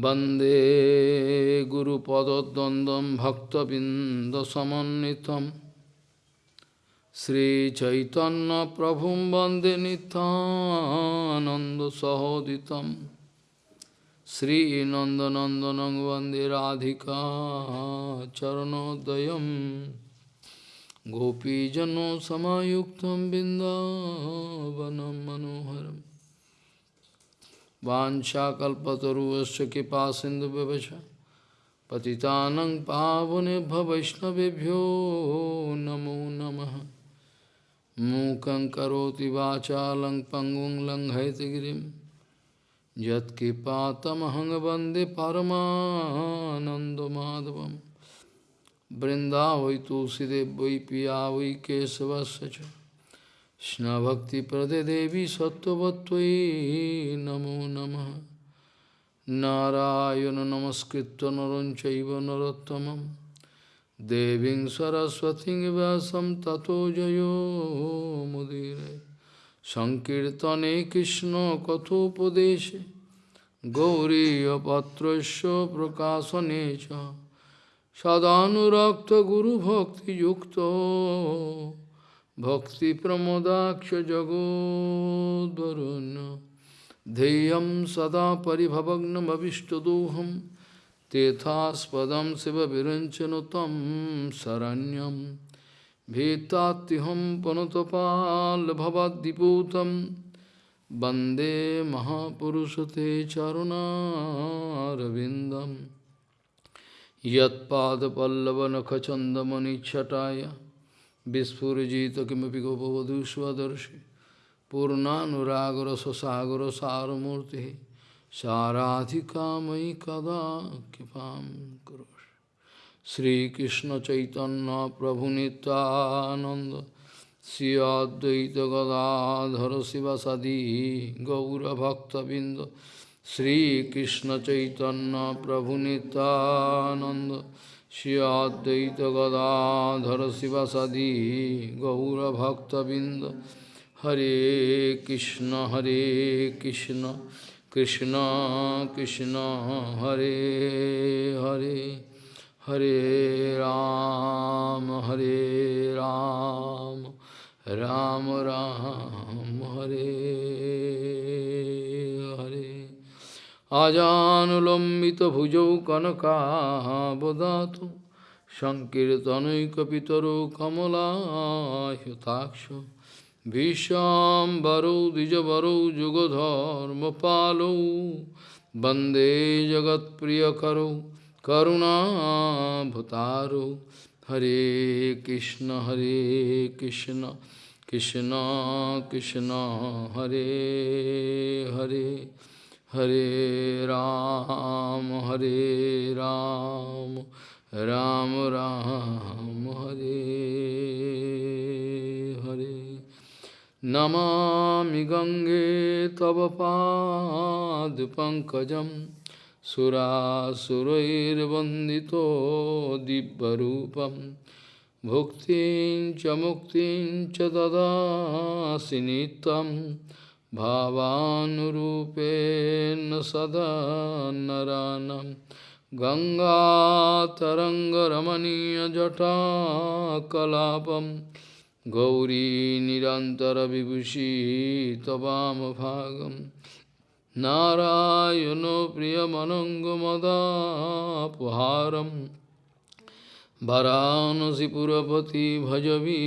Bande Guru Padadandam Bhakta Bindasamanitam Sri Chaitanya Prabhum Bande Nithananda Sahoditam Sri Nandanandanang Bande Radhika Charanodayam Gopijano Samayuktam Bindavanam Manoharam वाशाकूश कृपा सिंधु व्यवच पति पावने भवैष्णवेभ्यो नमो नम। मूक करोति वाचा lung पंगुं परमाधव गिरिं। यत्कृपातमहं वै तुलसीदेव वै पिया वै केशवस्य Krishna Bhakti Prade Devi Sattvatvai Namo Namaha Narayana Namaskritta Naranchaiva Narottamam Deving Saraswati Vyasam Tato Jayo Mudire Sankirtane Krishna Kathopadeshe Gauriya Patrasya Prakasanecha Sadhanurakta Guru Bhakti Yukta भक्तिप्रमोदाक्षजगोद्वरुन् ध्येयं सदा परिभवग्नमभिष्टदोहं तेथास्पदं शिवविरञ्चनु तं शरण्यं भीतात्युहं पुनतपाल्भवद्दिपूतं वन्दे महापुरुषते चरुणारविन्दं यत्पादपल्लवनखचन्दमनिच्छटाय Vispurjita kimapi gopavadu swadarshi Purnanuragara sasagara saramurti Saradhikamai kada kipam kurosh Sri Krishna Chaitanya Prabhu Nityananda. Sri Advaita Gadadhara Sivasadi Gaura Bhakta Binda. Sri Krishna Chaitanya Prabhu Nityananda. Shri Advaita Gadadhara Sivasadi Gaura Bhakta Binda Hare Krishna Hare Krishna Krishna Krishna Hare Hare Hare Ram Hare Ram Ram Ram আজানুলম্বিতভুজৌ কনকাবদাত সংকীর্তনৈকপিতরো কমলায়তাক্ষ ভীষ্মবরৌ দ্বিজবরৌ যুগধর্মপালৌ বন্দে জগৎপ্রিয়করৌ করুণাভতারৌ। হরে কৃষ্ণ হরে Krishna Krishna Krishna, Hare Hare. Hare Ram, Hare Ram, Ram Ram, Hare Hare. Namami Gange Tava Pad Pankajam Surasurairvandito Dibbarupam Bhuktin Chamuktin Chadadasinitam भावानुरूपेण सदा नरानं गङ्गातरङ्गरमणीयजटाकलापं गौरी निरन्तरविभूषी त्ववामभागं नारायणो प्रियमनङ्गमदापहारं वरानसिपुरपति भजवीशनाथम्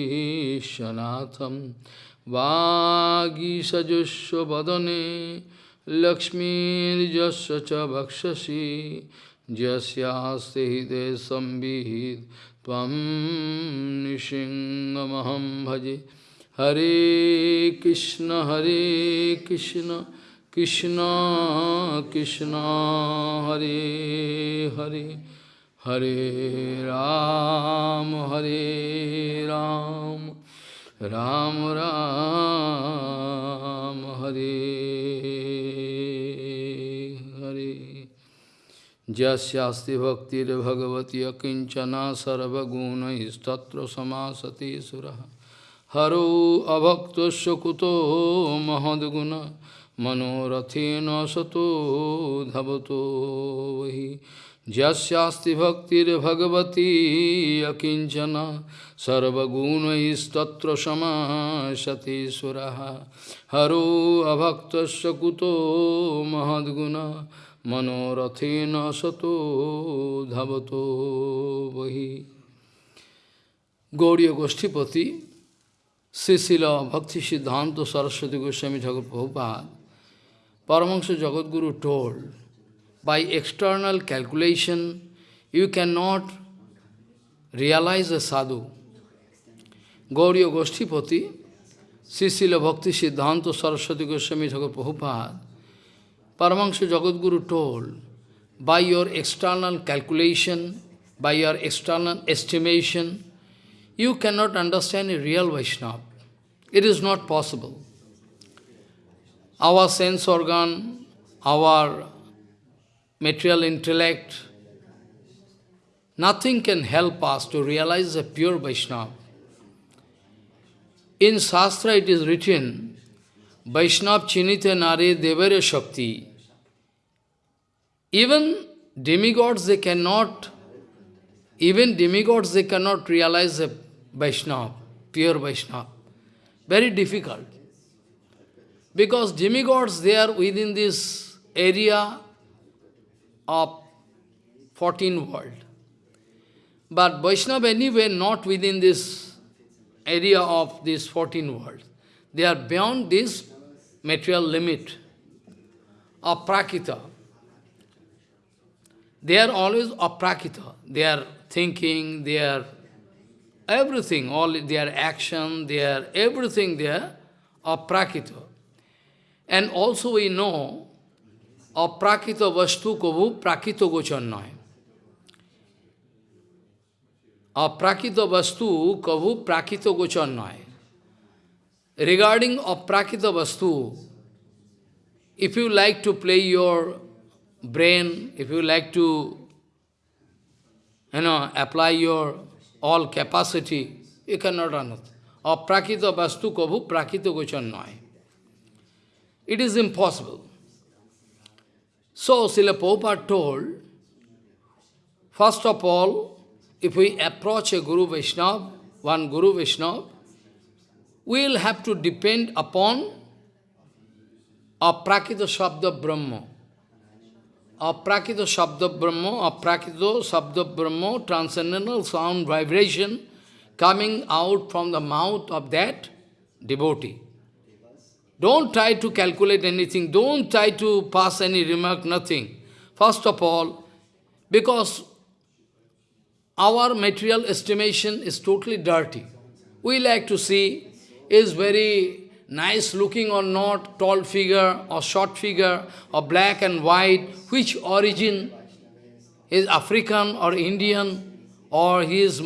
वागीषजुष्व वदने लक्ष्मीर्जस्य च भक्षसि यस्यास्ते हृदय संविहित, त्वं नृसिंहमहं भजे। हरे कृष्ण हरे कृष्ण कृष्ण कृष्ण, हरे हरे। हरे राम हरे Ram. Ram Ram Hari Hare Jasyasti Bhaktir Bhagavati Akinchana Sarvaguna Istatra Samasati Suraha Haru Abhakta Shakuto Mahadguna Manorathena Sato Dhavato Vahi Jasyasti bhaktir bhagavati akinchana sarvaguna istatra samasati suraha haro abhaktasya kuto mahadguna manorathena sato dhavato vahi Gauriya Goshtipati Sisila Bhakti Siddhanta Saraswati Goswami Thakur Prabhupada Paramahansa Jagadguru told by external calculation, you cannot realize a sadhu. Gauriya Goshtipati, Srila Bhakti Siddhanta Saraswati Goswami Thakur Prabhupada, Paramahansa Jagadguru told, by your external calculation, by your external estimation, you cannot understand a real Vaishnava. It is not possible. Our sense organ, our material intellect, nothing can help us to realize a pure Vaishnava. In Shastra it is written, Vaishnav chinite nare devare shakti. Even demigods, they cannot, even demigods, they cannot realize a Vaishnava, pure Vaishnava. Very difficult. Because demigods, they are within this area of 14 world. But Vaishnava anyway not within this area of this 14 world. They are beyond this material limit of prakita. They are always aprakita. They are thinking, they are everything, all their action, their everything there are prakita. And also we know aprakita vastu kavu prakito gochannaya. Aprakita vastu kavu prakito gochannaya. Regarding aprakita vastu, if you like to play your brain, if you like to you know, apply your all capacity, you cannot understand. Aprakita vastu kavu prakita gochannaya. It is impossible. So, Srila Prabhupada told, first of all, if we approach a Guru Vaishnava, one Guru Vaishnava, we will have to depend upon aprakita Shabda Brahma. Aprakita Shabda Brahma, Aprakita Shabda Brahma, transcendental sound vibration coming out from the mouth of that devotee. Don't try to calculate anything, don't try to pass any remark, nothing. First of all, because our material estimation is totally dirty. We like to see, is very nice looking or not, tall figure or short figure, or black and white, which origin is African or Indian, or he is,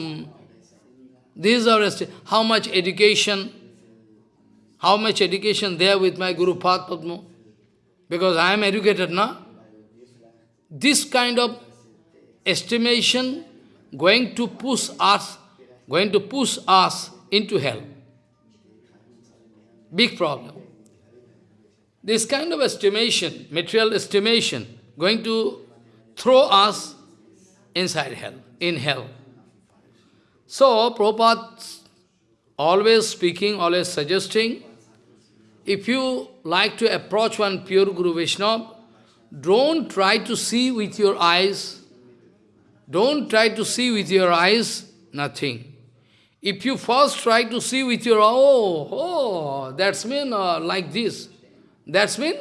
these are, how much education, how much education there with my Guru Padma? Because I am educated, na? This kind of estimation going to push us, going to push us into hell. Big problem. This kind of estimation, material estimation, going to throw us inside hell, in hell. So, Prabhupada always speaking, always suggesting, if you like to approach one pure Guru Vaishnava, don't try to see with your eyes, don't try to see with your eyes, nothing. If you first try to see with your, oh, oh, that's mean uh, like this, that's mean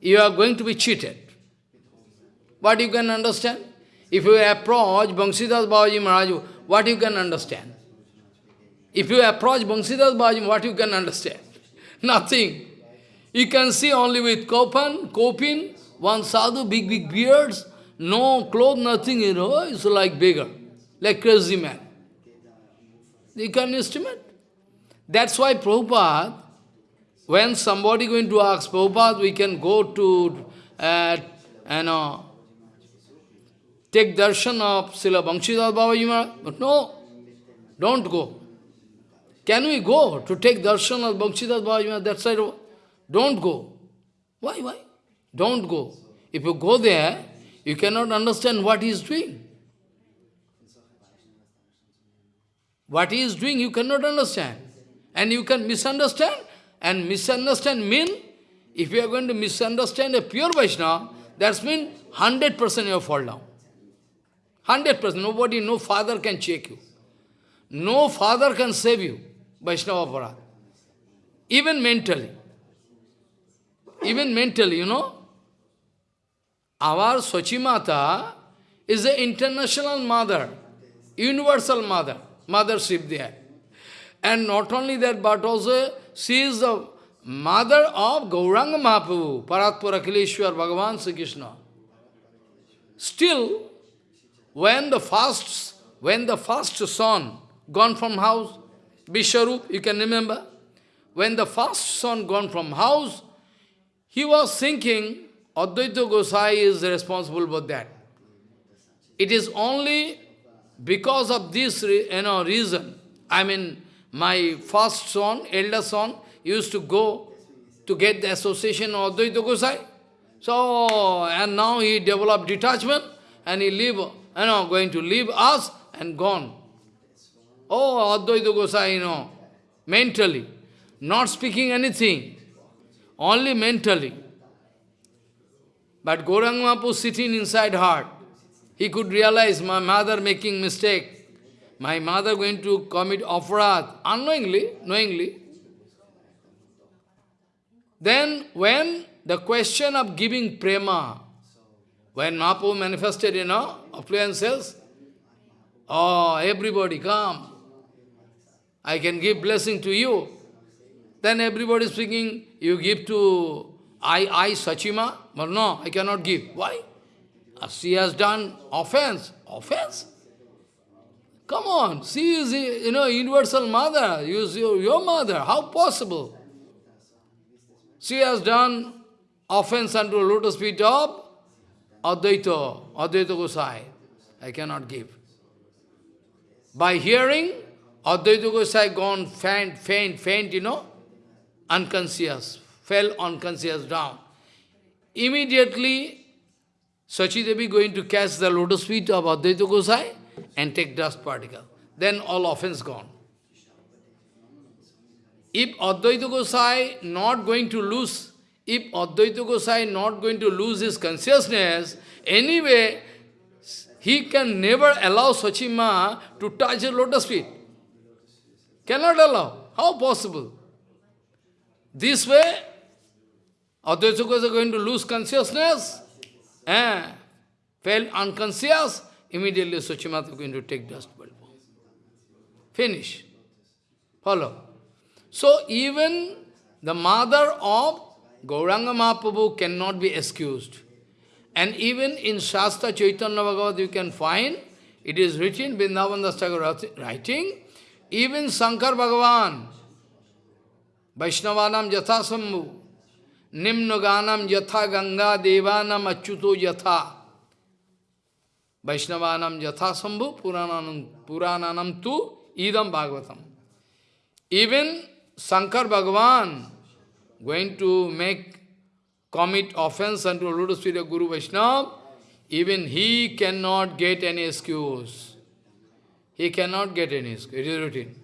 you are going to be cheated. What you can understand? If you approach Bangsidas Babaji Maharaj, what you can understand? If you approach Bangsidas Babaji, what you can understand? Nothing. You can see only with Kopan, Kopin, one sadhu, big, big beards, no clothes, nothing, you know, it's like beggar, like crazy man. You can estimate. That's why Prabhupada, when somebody going to ask Prabhupada, we can go to, uh, you know, take darshan of Srila Bangshidhar Babaji Maharaj. But no, don't go. Can we go to take darshan of Babaji Maharaj that side? Don't go. Why, why? Don't go. If you go there, you cannot understand what he is doing. What he is doing, you cannot understand. And you can misunderstand. And misunderstand mean, if you are going to misunderstand a pure Vaishnava, that means 100% you fall down. 100%. Nobody, no father can check you. No father can save you, Vaishnava Aparad. Even mentally. Even mentally, you know. Our Sochimata is the international mother, universal mother, mothership there. And not only that, but also she is the mother of Gauranga Mahaprabhu, Paratpura Kileshwar, Bhagavan Sri Krishna. Still, when the first, when the first son gone from house, Vishwarup, you can remember, when the first son gone from house, he was thinking, Advaita Gosai is responsible for that. It is only because of this you know, reason, I mean, my first son, elder son, used to go to get the association of Advaita Gosai. So, and now he developed detachment, and he leave, you know, going to leave us and gone. Oh, Advaita Gosai, you know, mentally, not speaking anything, only mentally. But Mahaprabhu sitting inside heart, he could realize my mother making mistake, my mother going to commit aparad, unknowingly, knowingly. Then when the question of giving prema, when Mahaprabhu manifested, you know, affluences, oh, everybody come, I can give blessing to you. Then everybody is speaking, you give to I, I, Sachima? But no, I cannot give. Why? She has done offense. Offense? Come on, she is, you know, universal mother, you is your, your mother. How possible? She has done offense unto lotus feet of Advaita, Advaita Gosai. I cannot give. By hearing, Advaita Gosai gone faint, faint, faint, you know, unconscious, fell unconscious down. Immediately, Sachi Devi going to catch the lotus feet of Advaita Gosai and take dust particle. Then all offense gone. If Advaita Gosai not going to lose, if Advaita Gosai not going to lose his consciousness, anyway, he can never allow Sachima to touch the lotus feet. Cannot allow. How possible? This way, Advaita Gosai going to lose consciousness, eh? fell unconscious, immediately Sachimata going to take dust bulb. Finish. Follow. So even the mother of Gauranga Mahaprabhu cannot be excused. And even in Shastra Chaitanya Bhagavad you can find, it is written, Vrindavan Das Thakur writing, even Shankar Bhagavan, Vaishnavanam Jatha Sambhu, Nimnaganam Yatha Ganga Devanam Achyuto Yatha, Vaishnavanam Yatha Purananam, Purananam Tu Idam Bhagavatam. Even Shankar Bhagavan going to make, commit offense unto lotus Guru Vaishnava, even he cannot get any excuse. He cannot get any. It is written.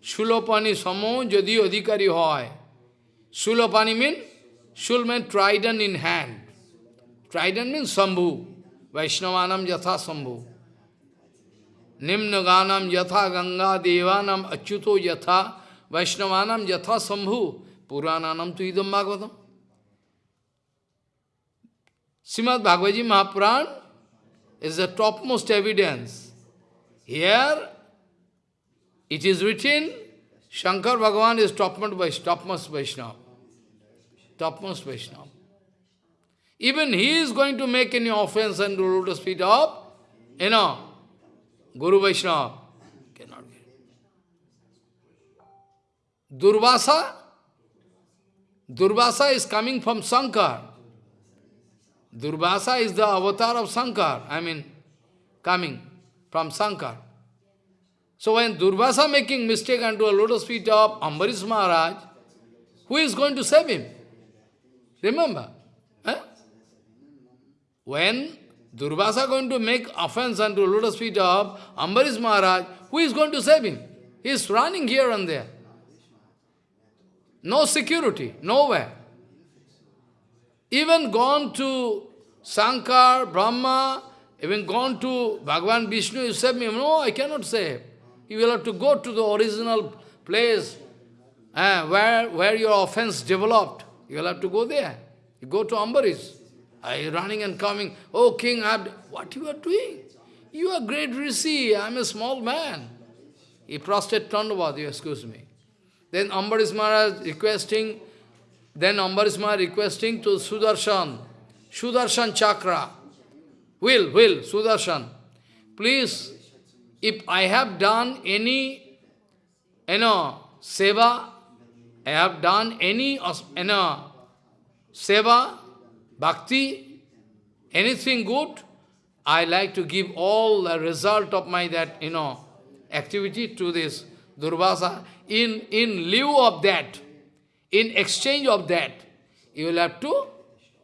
Shulopani samo jadi adhikari hoy. Shulopani means, shul means trident in hand. Trident means sambhu. Vaishnavanam yatha sambhu. Nimnaganam yatha ganga devanam achyuto yatha Vaishnavanam yatha sambhu, Purananam tu idam bhagavatam. Srimad Bhagavad Mahapuran is the topmost evidence. Here, it is written, Shankar Bhagavan is topmost, topmost Vaishnava. Topmost Vaishnava. Even he is going to make any offense and do lotus feet of, you know, Guru Vaishnava. Durvasa, Durvasa is coming from Shankar. Durvasa is the avatar of Shankar. I mean, coming from Sankar. So when Durvasa making mistake unto a lotus feet of Ambarish Maharaj, who is going to save him? Remember? Eh? When Durvasa going to make offense unto lotus feet of Ambarish Maharaj, who is going to save him? He is running here and there. No security, nowhere. Even gone to Sankar, Brahma, even gone to Bhagavan Vishnu, you save me. No, I cannot save. You will have to go to the original place uh, where, where your offense developed. You will have to go there. You go to Ambarish. I running and coming. Oh, king, I've, what you are doing? You are great Rishi, I am a small man. He prostrate Tandavad, you excuse me. Then Ambarish Maharaj requesting, then Ambarish Maharaj requesting to Sudarshan, Sudarshan Chakra, will, will, Sudarshan, please, if I have done any, you know, seva, I have done any, you know, seva, bhakti, anything good, I like to give all the result of my that, you know, activity to this Durvasa. In, in lieu of that, in exchange of that, you will have to,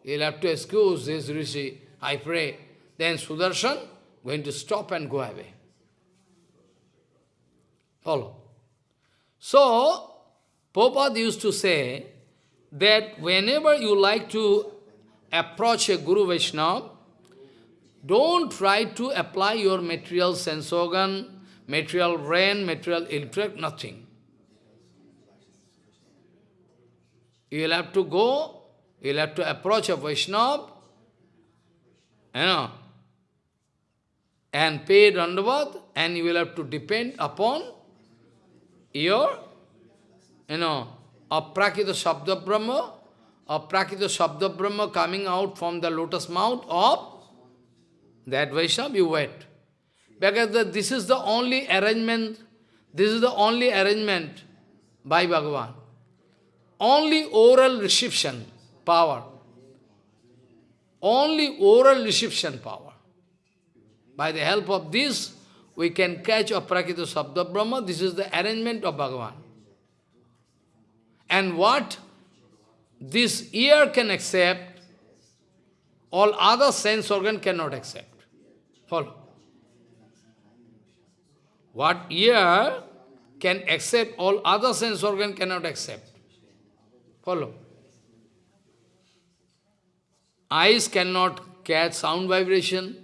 you will have to excuse this Rishi, I pray. Then Sudarshan going to stop and go away. Follow. So, Prabhupada used to say that whenever you like to approach a Guru Vaishnava, don't try to apply your material sense organ, material brain, material intellect, nothing. You will have to go, you will have to approach a Vaishnava, you know, and pay Dandavat, and you will have to depend upon your, you know, aprakita Shabda Brahma, aprakita Shabda Brahma coming out from the lotus mouth of that Vaishnava, you wait. Because the, this is the only arrangement, this is the only arrangement by Bhagavan. Only oral reception power. Only oral reception power. By the help of this, we can catch Aprakita Sabda Brahma. This is the arrangement of Bhagavan. And what this ear can accept, all other sense organ cannot accept. Follow. What ear can accept, all other sense organ cannot accept. Follow. Eyes cannot catch sound vibration.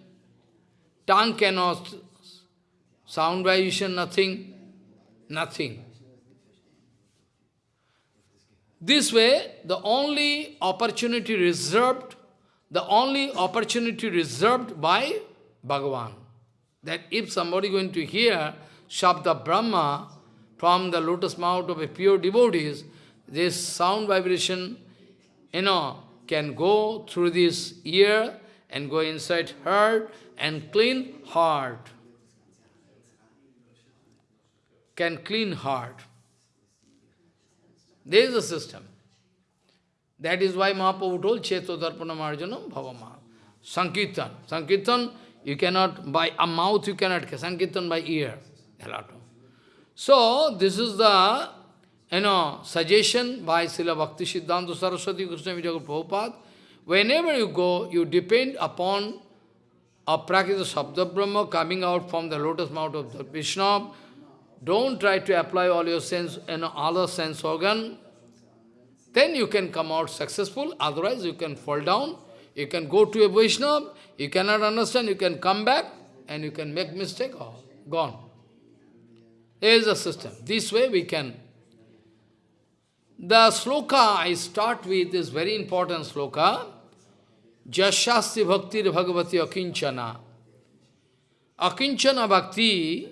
Tongue cannot sound vibration, nothing. Nothing. This way, the only opportunity reserved, the only opportunity reserved by Bhagavan. That if somebody going to hear Shabda Brahma from the lotus mouth of a pure devotees, this sound vibration, you know, can go through this ear and go inside heart and clean heart. Can clean heart. There is a system. That is why Mahaprabhu told Cheto Darpana Marjanam Bhavama. Sankirtan. Sankirtan you cannot, by a mouth you cannot, Sankirtan by ear. So, this is the, you know, suggestion by Srila Bhakti Siddhanta Saraswati Krishna Vijayagur Prabhupada. Whenever you go, you depend upon a Prakita Sabda Brahma coming out from the lotus mouth of the Vishnu. Don't try to apply all your sense and other sense organ. Then you can come out successful, otherwise you can fall down. You can go to a Vaishnava, you cannot understand, you can come back and you can make mistake or gone. There is a system. This way we can. The sloka I start with is very important sloka. Jashasti bhakti bhagavati akinchana. Akinchana bhakti,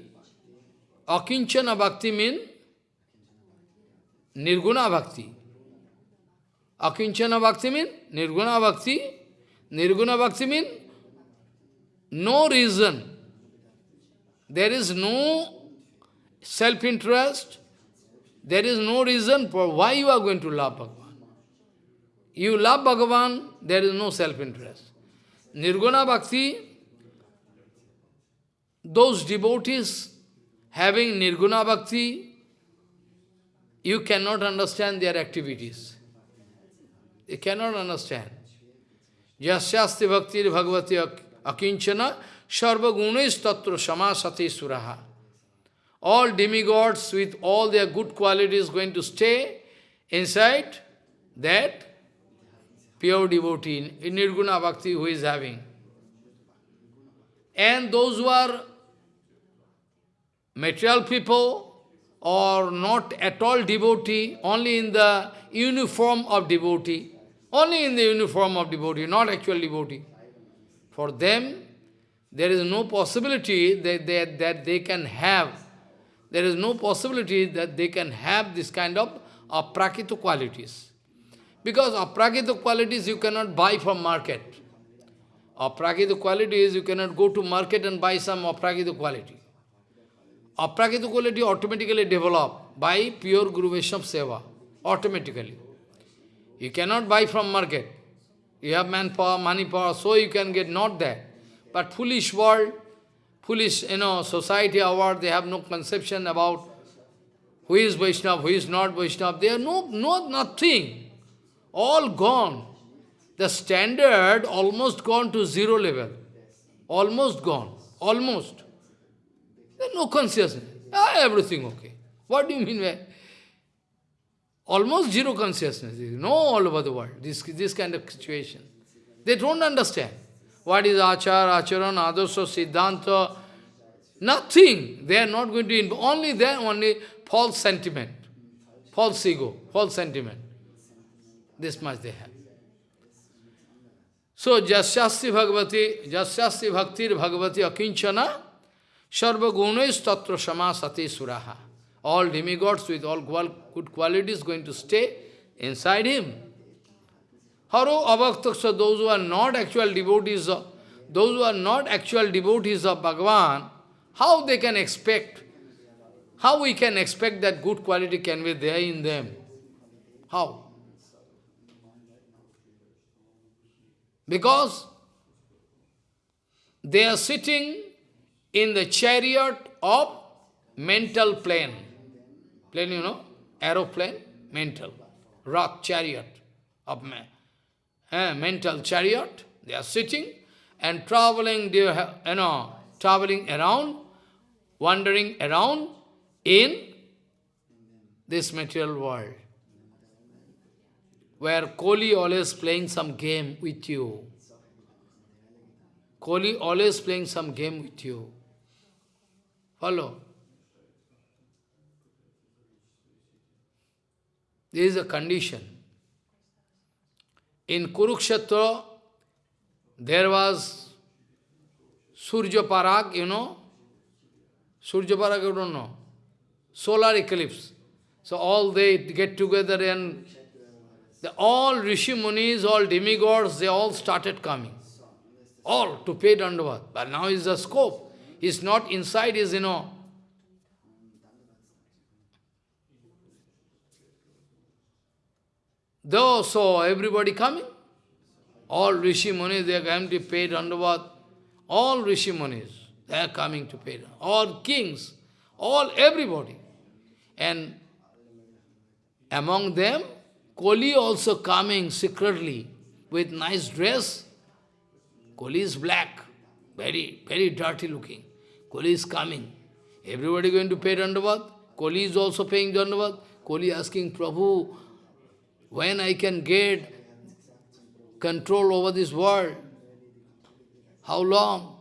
akinchana bhakti means nirguna bhakti. Akinchana bhakti means nirguna bhakti. Nirguna bhakti means no reason. There is no self-interest. There is no reason for why you are going to love Bhagavan. You love Bhagavan, there is no self-interest. Nirguna Bhakti, those devotees having Nirguna Bhakti, you cannot understand their activities. They cannot understand. Jasyasti bhakti bhagavati akinchana sarva gunis tatra samasati suraha. All demigods with all their good qualities going to stay inside that pure devotee in Nirguna Bhakti who is having. And those who are material people or not at all devotee, only in the uniform of devotee, only in the uniform of devotee, not actual devotee. For them, there is no possibility that they, that they can have, there is no possibility that they can have this kind of aprakita qualities. Because aprakita qualities you cannot buy from market. Aprakita qualities, you cannot go to market and buy some aprakita quality. Aprakita quality automatically develop by pure Guru Vaishnava Seva, automatically. You cannot buy from market. You have manpower, money power, so you can get not that. But foolish world, foolish, you know, society, our, they have no conception about who is Vaishnava, who is not Vaishnava. They are no, no, nothing. All gone. The standard almost gone to zero level. Almost gone. Almost. There's no consciousness. Ah, everything okay. What do you mean by almost zero consciousness? No, all over the world, this, this kind of situation. They don't understand. What is achar, acharan, adarsa, siddhanta? Nothing. They are not going to, only there, only false sentiment, false ego, false sentiment. This much they have. So, Jasyasti Bhagavati, Jasyasti Bhaktir Bhagavati Akinchana, Sarva Gunois Tatra Samasati Suraha. All demigods with all good qualities going to stay inside him. Haro Avaktaksa, those who are not actual devotees of, those who are not actual devotees of Bhagavan, how they can expect, how we can expect that good quality can be there in them? How? Because they are sitting in the chariot of mental plane. Plane, you know, aeroplane, mental. Rock chariot of man. Eh, mental chariot. They are sitting and traveling, you know, traveling around, wandering around in this material world where Koli always playing some game with you. Koli always playing some game with you. Follow? This is a condition. In Kurukshetra, there was Surya Parag, you know? Surya Parag, you don't know. Solar eclipse. So all they get together and the, all Rishi Munis, all demigods, they all started coming. All to pay Dandavat. But now is the scope. It's not inside, is, you know. Though, so everybody coming. All Rishi Munis, they are coming to pay Dandavat. All Rishi Munis, they are coming to pay All kings, all everybody. And among them, Koli also coming secretly with nice dress. Koli is black, very, very dirty looking. Koli is coming. Everybody going to pay Dandavat. Koli is also paying Dandavat. Koli asking, Prabhu, when I can get control over this world? How long?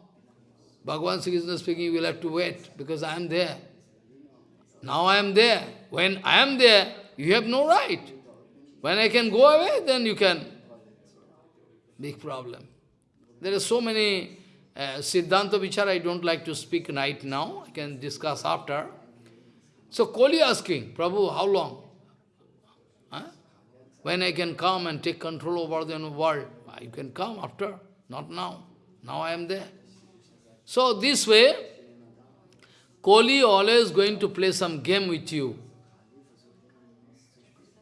Bhagavan Sri Krishna speaking, you will have to wait because I am there. Now I am there. When I am there, you have no right. When I can go away, then you can. Big problem. There are so many uh, Siddhanta Vichara I don't like to speak right now. I can discuss after. So Koli asking, Prabhu, how long? Huh? When I can come and take control over the world? You can come after, not now. Now I am there. So this way, Koli always going to play some game with you.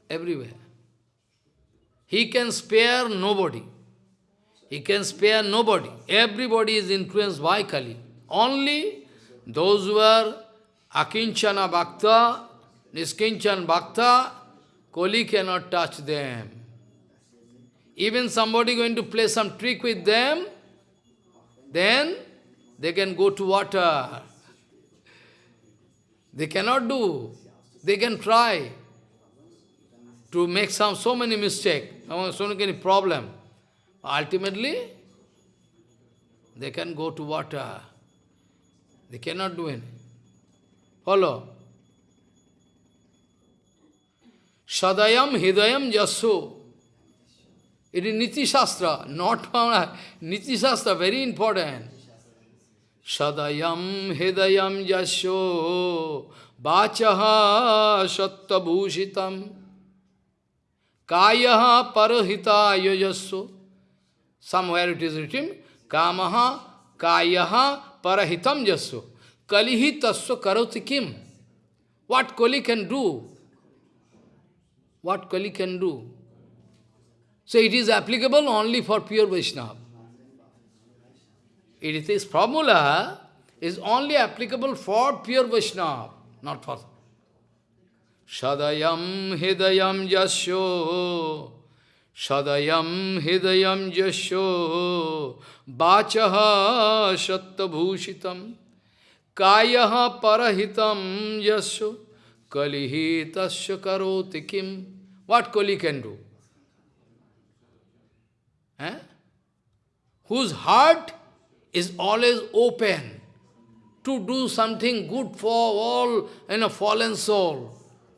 Everywhere. He can spare nobody. He can spare nobody. Everybody is influenced by Kali. Only those who are Akinchana Bhakta, Niskinchan Bhakta, Kali cannot touch them. Even somebody going to play some trick with them, then they can go to water. They cannot do. They can try to make some so many mistakes, so many problem. Ultimately, they can go to water. They cannot do anything. Follow. Sadayam Hidayam Jasu. It is Niti Shastra, not Niti Shastra, very important. Sadayam Hidayam Jasyo Vachaha Sattabhushitam Kayaha Parahita Yajasyo Somewhere it is written, Kamaha Kayaha Parahitam Jasyo Kalihi Tasya Karoti Kim What Kali can do? What Kali can do? So it is applicable only for pure Vaishnava. It is formula is only applicable for pure Vaishnava, not for Sadayam Hidayam Jasyo Sadayam Hidayam Jasyo Bachaha Sattabhushitam Kayaha Parahitam Jasyo Kalihi Tasya Karoti Kim What Kali can do? Eh? Whose heart is always open to do something good for all in a fallen soul.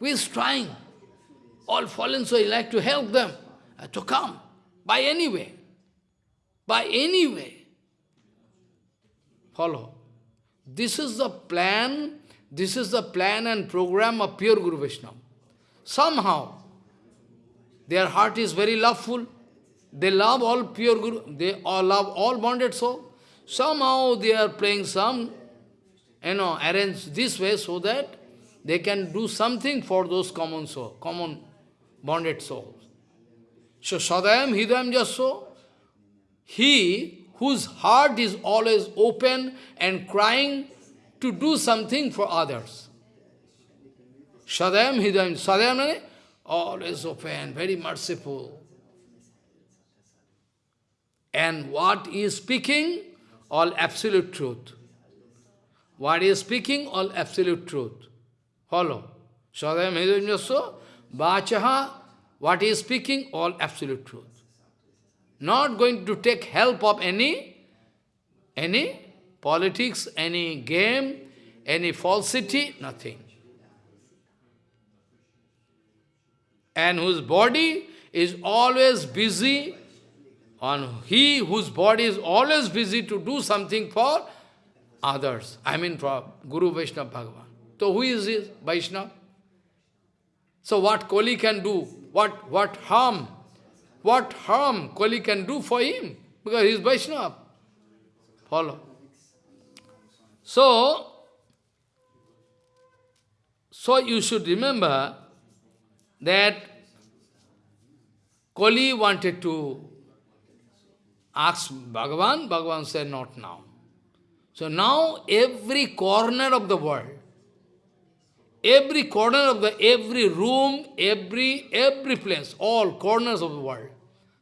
Who is trying? All fallen souls like to help them uh, to come by any way. By any way. Follow. This is the plan, this is the plan and program of pure Guru Vaishnava. Somehow, their heart is very loveful. They love all pure Guru, they all love all bonded soul. Somehow they are playing some, you know, arrange this way so that they can do something for those common soul, common bonded souls. So Sadayam Hidayam just so, he whose heart is always open and crying to do something for others. Sadayam Hidayam, Sadayam always open, very merciful. And what he is speaking? All absolute truth. What he is speaking? All absolute truth. Follow. Sadayam Hidayam Vachaha, what he is speaking? All absolute truth. Not going to take help of any, any politics, any game, any falsity, nothing. And whose body is always busy on he whose body is always busy to do something for others. I mean for Guru Vaishnava Bhagavan. So who is this Vaishnava? So what Kali can do? What, what harm? What harm Kali can do for him? Because he is Vaishnava. Follow. So, so you should remember that Kali wanted to ask Bhagavan, Bhagavan said, not now. So now every corner of the world, every corner of the, every room, every, every place, all corners of the world,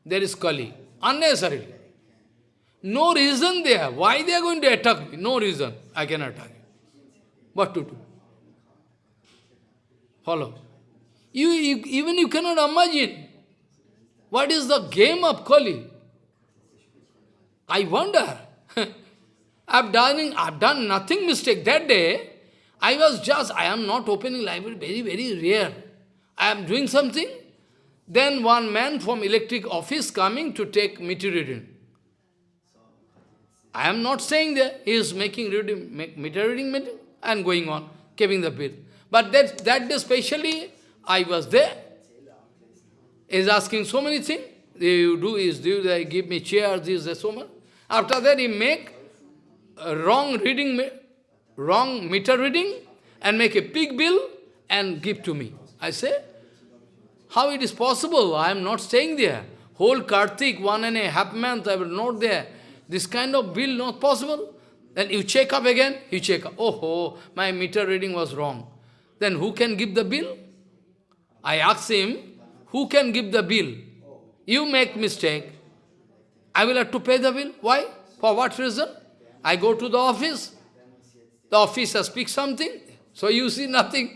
there is Kali, unnecessarily. No reason there. Why they are going to attack me? No reason. I can attack you. What to do? Follow. You, you, even you cannot imagine what is the game of Kali. I wonder. I've done, I've done nothing mistake. That day, I was just, I am not opening library, very, very rare. I am doing something. Then one man from electric office coming to take meter reading. I am not saying that he is making reading, make meter reading and going on, keeping the bill. But that, that day specially, I was there. He is asking so many things. You do is, do they give me chair, this, that, so much. After that, he make wrong reading, wrong meter reading, and make a big bill and give to me. I say, how it is possible? I am not staying there. Whole Kartik, one and a half month, I was not there. This kind of bill not possible. Then you check up again, you check up. Oh, oh, my meter reading was wrong. Then who can give the bill? I asked him, who can give the bill? you make mistake, I will have to pay the bill. Why? For what reason? I go to the office, the officer speaks something, so you see nothing.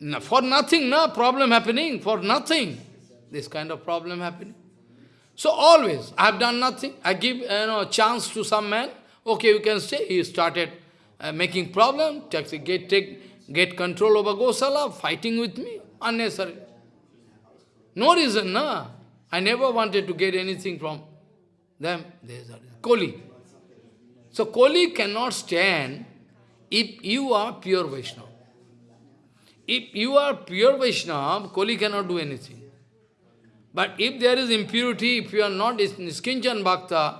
No, for nothing, no problem happening, for nothing. This kind of problem happening. So always, I have done nothing. I give you know, chance to some man, okay, you can say, he started uh, making problem, take, get, take, get control over Gosala, fighting with me, unnecessary. No reason, no. I never wanted to get anything from them. There's Koli. So Koli cannot stand if you are pure Vaishnava. If you are pure Vaishnava, Koli cannot do anything. But if there is impurity, if you are not Niskinchan Bhakta,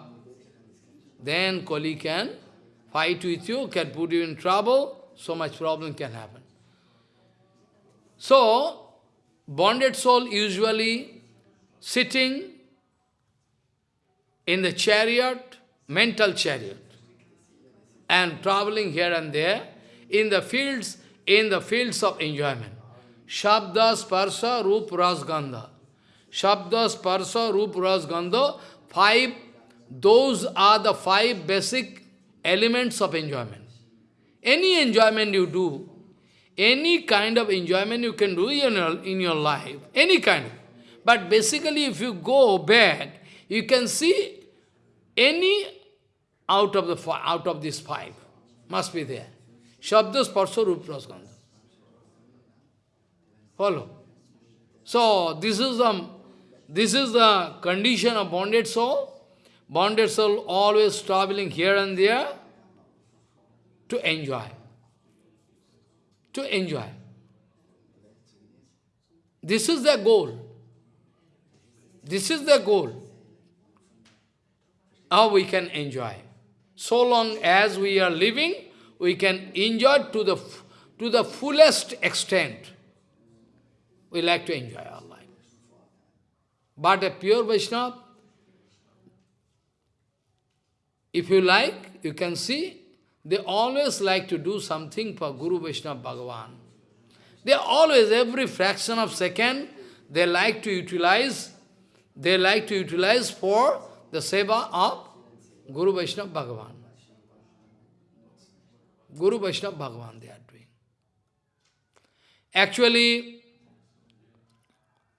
then Koli can fight with you, can put you in trouble, so much problem can happen. So, bonded soul usually sitting in the chariot, mental chariot, and traveling here and there in the fields, in the fields of enjoyment. Shabda, Sparsa, Rup, Ras, Gandha. Shabda, Sparsa, Rup, Ras, Gandha, five, those are the five basic elements of enjoyment. Any enjoyment you do, any kind of enjoyment you can do in your, in your life, any kind. But basically, if you go back, you can see any out of the out of these five must be there. Shabda, Gandha. Follow. So this is the this is the condition of bonded soul. Bonded soul always traveling here and there to enjoy. To enjoy. This is the goal. This is the goal. How we can enjoy. So long as we are living, we can enjoy to the, to the fullest extent. We like to enjoy our life. But a pure Vaishnava, if you like, you can see, they always like to do something for Guru Vaishnava Bhagavan. They always, every fraction of second, they like to utilize, they like to utilize for the seva of Guru Vaishnava Bhagavan. Guru Vaishnava Bhagavan they are doing. Actually,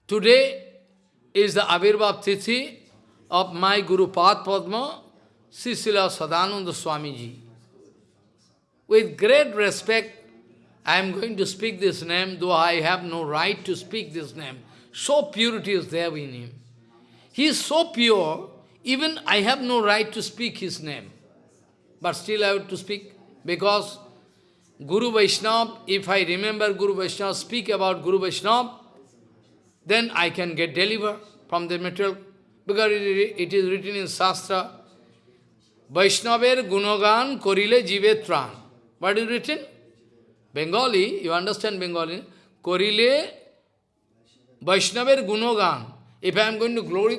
today is the Avirbhav Tithi of my Guru Pad Padma, Srila Sadananda Swamiji. With great respect, I am going to speak this name, though I have no right to speak this name. So purity is there in him. He is so pure, even I have no right to speak his name. But still I have to speak, because Guru Vaishnava, if I remember Guru Vaishnava, speak about Guru Vaishnava, then I can get delivered from the material, because it is written in Shastra, Vaishnaver Gunogan Korile Jivetran. What is written? Bengali, you understand Bengali? Korile Vaishnaver Gunogan. If I am going to glory,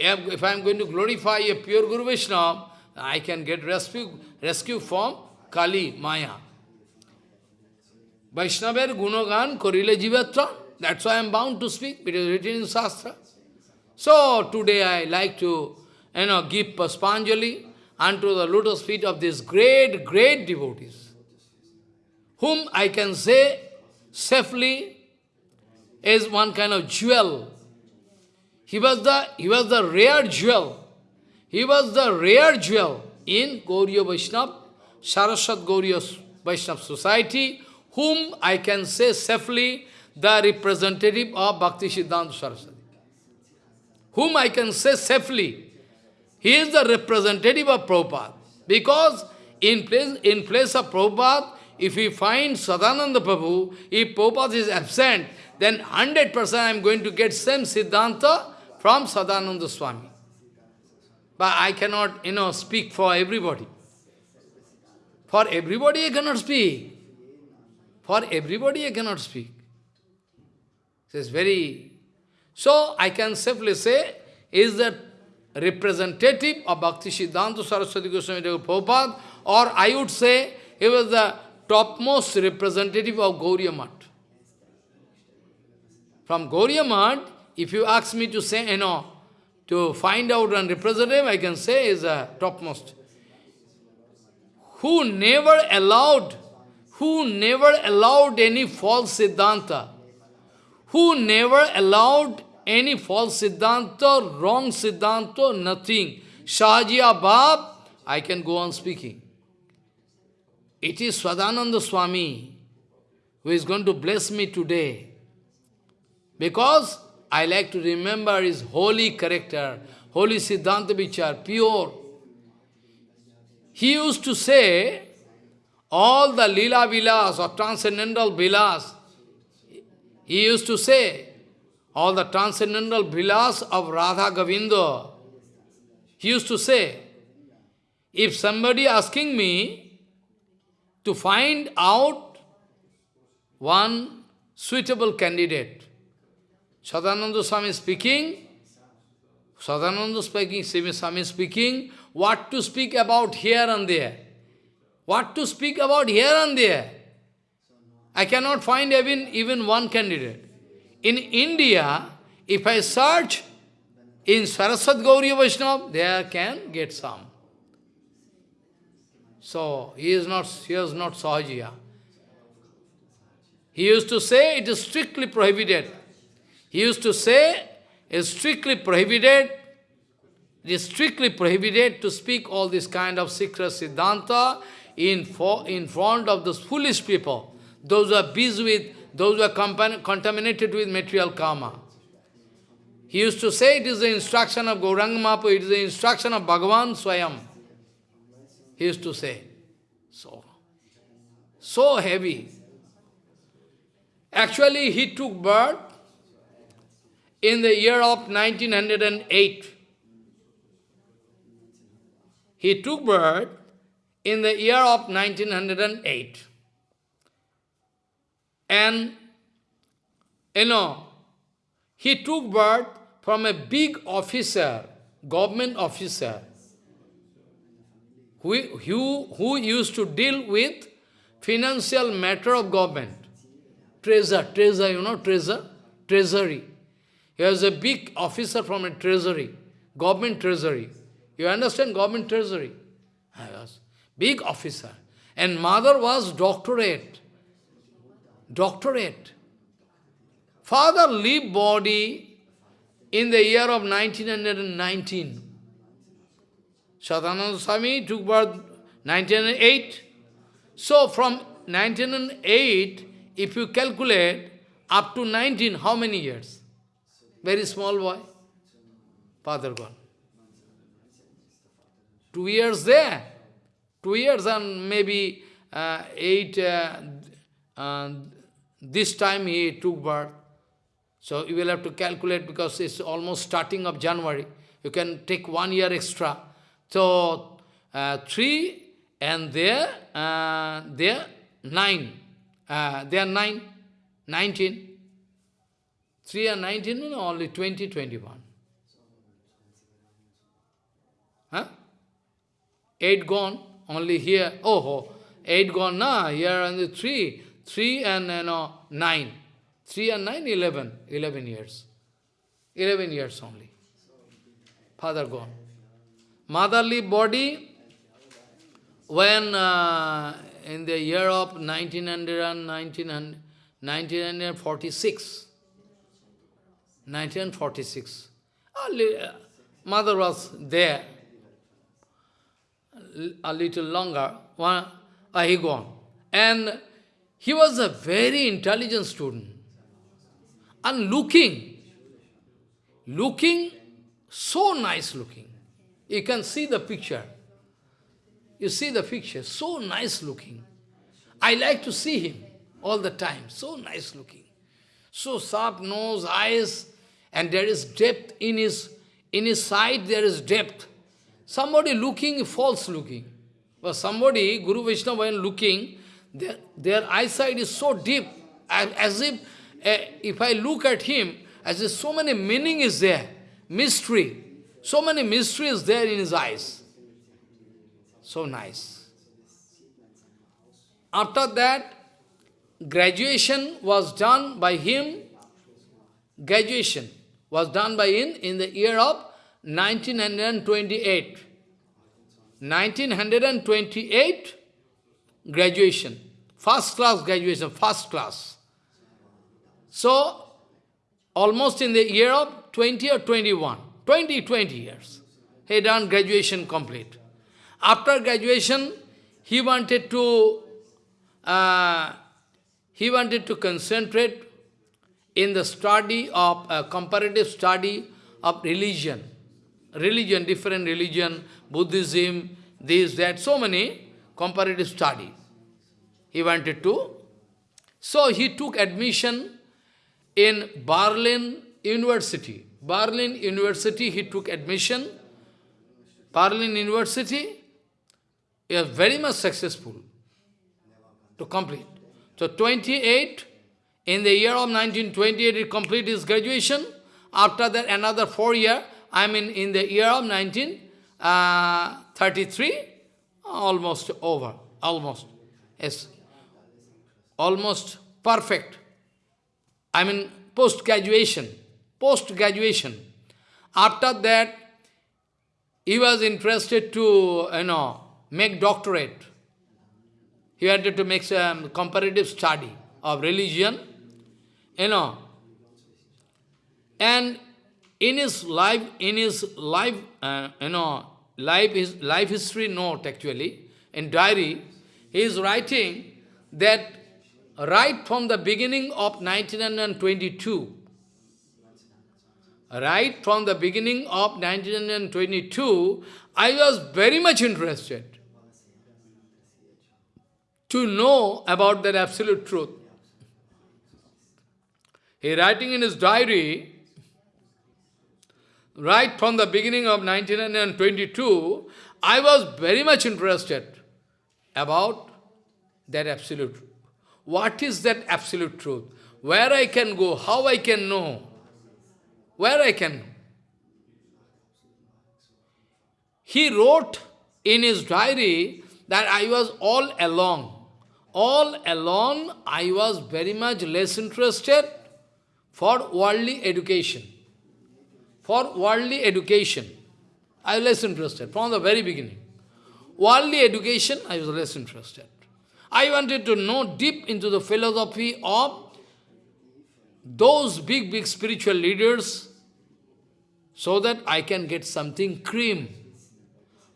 if I am going to glorify a pure Guru Vaishnava, I can get rescue, rescue from Kali, Maya. Vaishnaver Gunogan Korile Jivatran. That's why I am bound to speak. It is written in Shastra. So today I like to, you know, give Pushpanjali unto the lotus feet of these great, great devotees, whom I can say safely is one kind of jewel. He was the, he was the rare jewel. He was the rare jewel in Gauriya Vaishnava, Saraswat Gauriya Vaishnava society, whom I can say safely the representative of Bhakti Siddhanta Saraswati. Whom I can say safely, he is the representative of Prabhupada. Because in place, in place of Prabhupada, if we find Sadananda Prabhu, if Prabhupada is absent, then 100% I am going to get same Siddhanta from Sadananda Swami. But I cannot, you know, speak for everybody. For everybody I cannot speak. For everybody I cannot speak. It's very... So I can safely say, is that representative of Bhakti Siddhanta Saraswati Goswami Prabhupada, or I would say he was the topmost representative of Gauriya. From Gauriya if you ask me to say, you know, to find out and represent him, I can say is a topmost. Who never allowed, who never allowed any false siddhanta, who never allowed any false siddhanta, wrong siddhanta, nothing. Shahajiya Bab, I can go on speaking. It is Sadananda Swami who is going to bless me today. Because I like to remember his holy character, holy Siddhanta Vichar, pure. He used to say, all the lila vilas or transcendental vilas, he used to say, all the transcendental vilas of Radha Govinda, he used to say, if somebody asking me to find out one suitable candidate, Sadananda Swami speaking, Sadananda speaking, Swami speaking, what to speak about here and there. What to speak about here and there. I cannot find even, even one candidate. In India, if I search in Saraswat Gauriya Vaishnava, there can get some. So, he is not, he is not Sahajiya. He used to say it is strictly prohibited. He used to say it is strictly prohibited, it is strictly prohibited to speak all this kind of secret siddhanta in, for, in front of those foolish people, those who are busy with, those who are contaminated with material karma. He used to say it is the instruction of Gauranga Mahaprabhu, it is the instruction of Bhagavan Swayam. He used to say. So, so heavy. Actually, he took birth in the year of 1908. He took birth in the year of 1908. And, you know, he took birth from a big officer, government officer, who, who, who used to deal with financial matter of government. Treasure, treasure, you know, treasure, treasury. He was a big officer from a treasury, government treasury. You understand government treasury? I was big officer. And mother was doctorate. Doctorate. Father leave body in the year of 1919. Sadananda Swami took birth 1908. So from 1908, if you calculate up to 19, how many years? Very small boy. Father gone. Two years there. Two years and maybe uh, eight, uh, this time he took birth. So you will have to calculate because it's almost starting of January. You can take one year extra. So uh, three and there, uh, there nine. Uh, there nine, nineteen. Three and nineteen, no, only twenty, twenty-one. Huh? Eight gone, only here. Oh, oh eight gone, nah, here and the three. Three and you know, nine. Three and nine, eleven. Eleven years. Eleven years only. Father gone. Motherly body, when uh, in the year of 1900 and 1946, 1946, mother was there, a little longer, one, uh, he gone. And he was a very intelligent student. And looking, looking, so nice looking. You can see the picture. You see the picture, so nice looking. I like to see him all the time, so nice looking. So sharp nose, eyes, and there is depth in his, in his side, there is depth. Somebody looking, false looking. But somebody, Guru Vishnu, when looking, their, their eyesight is so deep, as if, uh, if I look at him, as if so many meaning is there, mystery. So many mysteries there in his eyes. So nice. After that, graduation was done by him. Graduation. Was done by in, in the year of 1928. 1928 graduation. First class graduation, first class. So, almost in the year of 20 or 21, 20, 20 years, he done graduation complete. After graduation, he wanted to, uh, he wanted to concentrate in the study of, uh, comparative study of religion. Religion, different religion, Buddhism, this, that, so many comparative study. He wanted to. So he took admission in Berlin University. Berlin University, he took admission. Berlin University, he was very much successful to complete. So 28, in the year of 1928, he completed his graduation. After that, another four year, I mean in the year of 1933, uh, almost over, almost, yes, almost perfect. I mean, post-graduation, post-graduation. After that, he was interested to, you know, make doctorate. He wanted to make some comparative study of religion, you know. And in his life, in his life, uh, you know, life is life history note actually, in diary, he is writing that right from the beginning of 1922, right from the beginning of 1922, I was very much interested to know about that absolute truth. He writing in his diary, right from the beginning of 1922, I was very much interested about that absolute truth. What is that absolute truth? Where I can go, how I can know, where I can. He wrote in his diary that I was all along. all along I was very much less interested for worldly education. For worldly education, I was less interested from the very beginning. Worldly education, I was less interested. I wanted to know deep into the philosophy of those big, big spiritual leaders so that I can get something cream.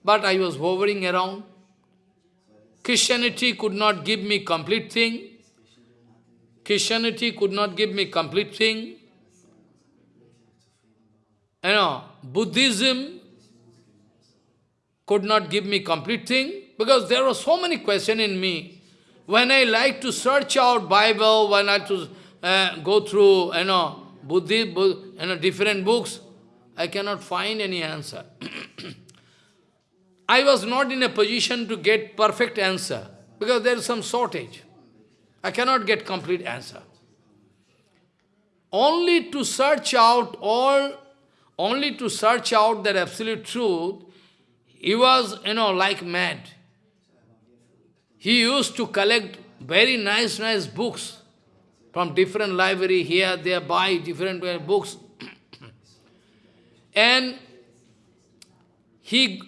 But I was hovering around. Christianity could not give me complete thing. Christianity could not give me complete thing. You know, Buddhism could not give me complete thing because there were so many questions in me. When I like to search out Bible, when I to uh, go through, you know, Buddhist, you know, different books, I cannot find any answer. I was not in a position to get perfect answer because there is some shortage. I cannot get complete answer. Only to search out all, only to search out that absolute truth, he was, you know, like mad. He used to collect very nice, nice books from different library here, there, buy different uh, books. and he,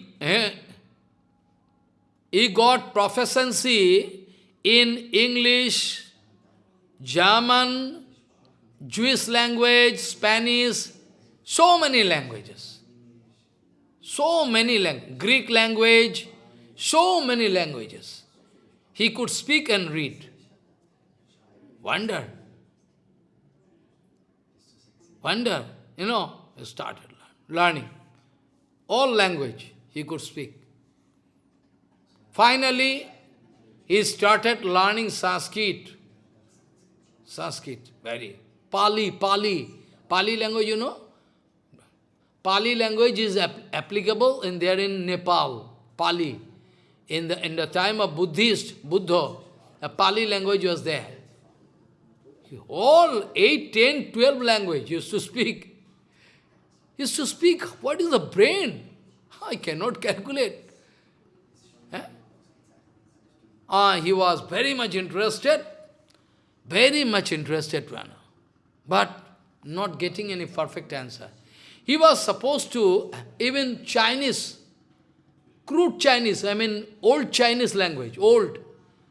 he got proficiency in English, German, Jewish language, Spanish, so many languages. So many languages. Greek language, so many languages. He could speak and read. Wonder. Wonder. You know, he started learning. All language he could speak. Finally, he started learning Sanskrit. Sanskrit, very. Pali, Pali. Pali language, you know? Pali language is ap applicable in there in Nepal. Pali. In the, in the time of Buddhist, Buddha, a Pali language was there. All 8, 10, 12 language used to speak. Used to speak, what is the brain? I cannot calculate. Uh, he was very much interested, very much interested to. But not getting any perfect answer. He was supposed to, even Chinese, crude Chinese, I mean old Chinese language, old,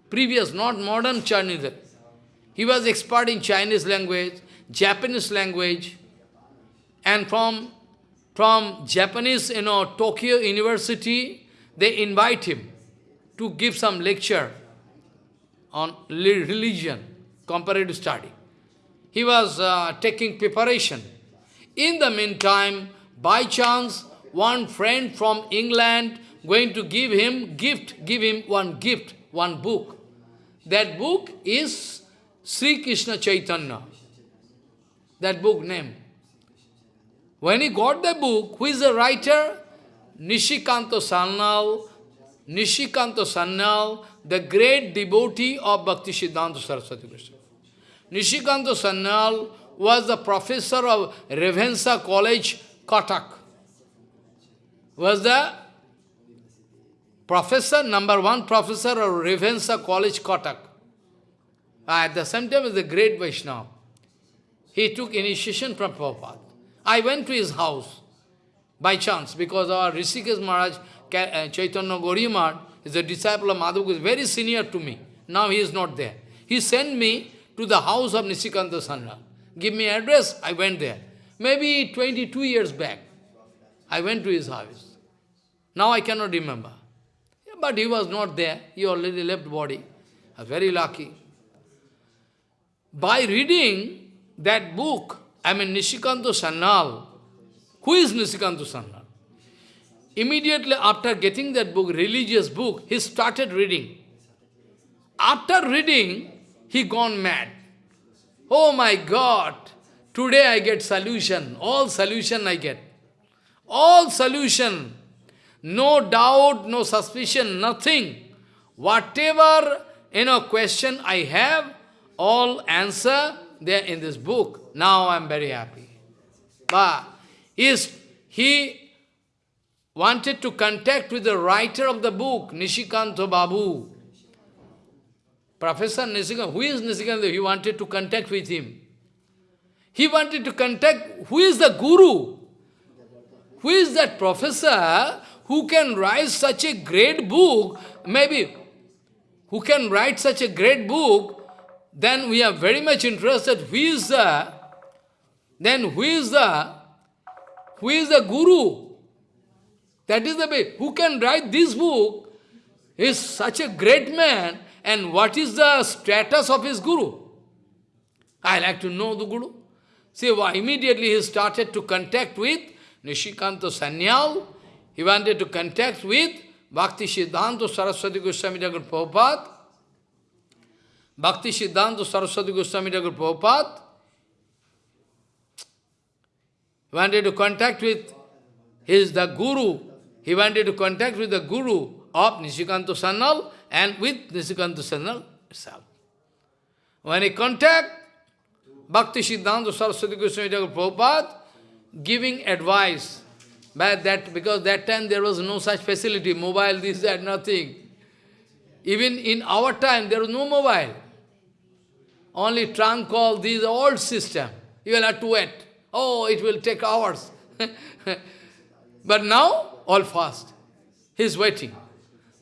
previous, not modern Chinese. He was expert in Chinese language, Japanese language, and from, from Japanese, you know, Tokyo University, they invite him to give some lecture on religion, comparative study. He was uh, taking preparation. In the meantime, by chance, one friend from England going to give him gift, give him one gift, one book. That book is Sri Krishna Chaitanya. That book name. When he got the book, who is the writer? Nishikanto Sanyal, Nishikanto Sanyal, the great devotee of Bhakti Siddhanta Saraswati Krishna. Nishikanto Sanyal was the professor of Ravenshaw College, Cuttack. Was the professor, number one professor of Ravenshaw College, Cuttack. At the same time, was a great Vaishnava. He took initiation from Prabhupada. I went to his house by chance because our Rishikesh Maharaj, Uh, Chaitanya Gauriya is a disciple of Madhav, is very senior to me. Now he is not there. He sent me to the house of Nishikanta Sandra. Give me address, I went there. Maybe 22 years back, I went to his house. Now I cannot remember. But he was not there. He already left body. I was very lucky. By reading that book, I mean Nishikanto Sanyal, who is Nishikanto Sanyal? Immediately after getting that book, religious book, he started reading. After reading, he gone mad. Oh my God, today I get solution, all solution I get. All solution, no doubt, no suspicion, nothing. Whatever, you know, question I have, all answer, there in this book. Now I am very happy. But is he wanted to contact with the writer of the book, Nishikanto Babu. Professor Nishikanta, who is Nishikanta? He wanted to contact with him. He wanted to contact, who is the guru? Who is that professor who can write such a great book, maybe, who can write such a great book, then we are very much interested, who is the, then who is the, who is the guru? That is the way, who can write this book, is such a great man, and what is the status of his guru? I like to know the guru. See, well, immediately he started to contact with Nishikanta Sanyal. He wanted to contact with Bhakti Siddhanta Saraswati Goswami Thakur Prabhupada. Bhakti Siddhanta Saraswati Goswami Thakur Prabhupada. He wanted to contact with his the guru. He wanted to contact with the guru of Nishikanta Sanyal and with Nishikanta Sanyal itself. When he contact Bhakti Siddhanta Saraswati Goswami Prabhupada, giving advice, but that because that time there was no such facility, mobile, this, that, nothing. Even in our time, there was no mobile. Only trunk call, this old system. You will have to wait. Oh, it will take hours. but now, all fast. He is waiting.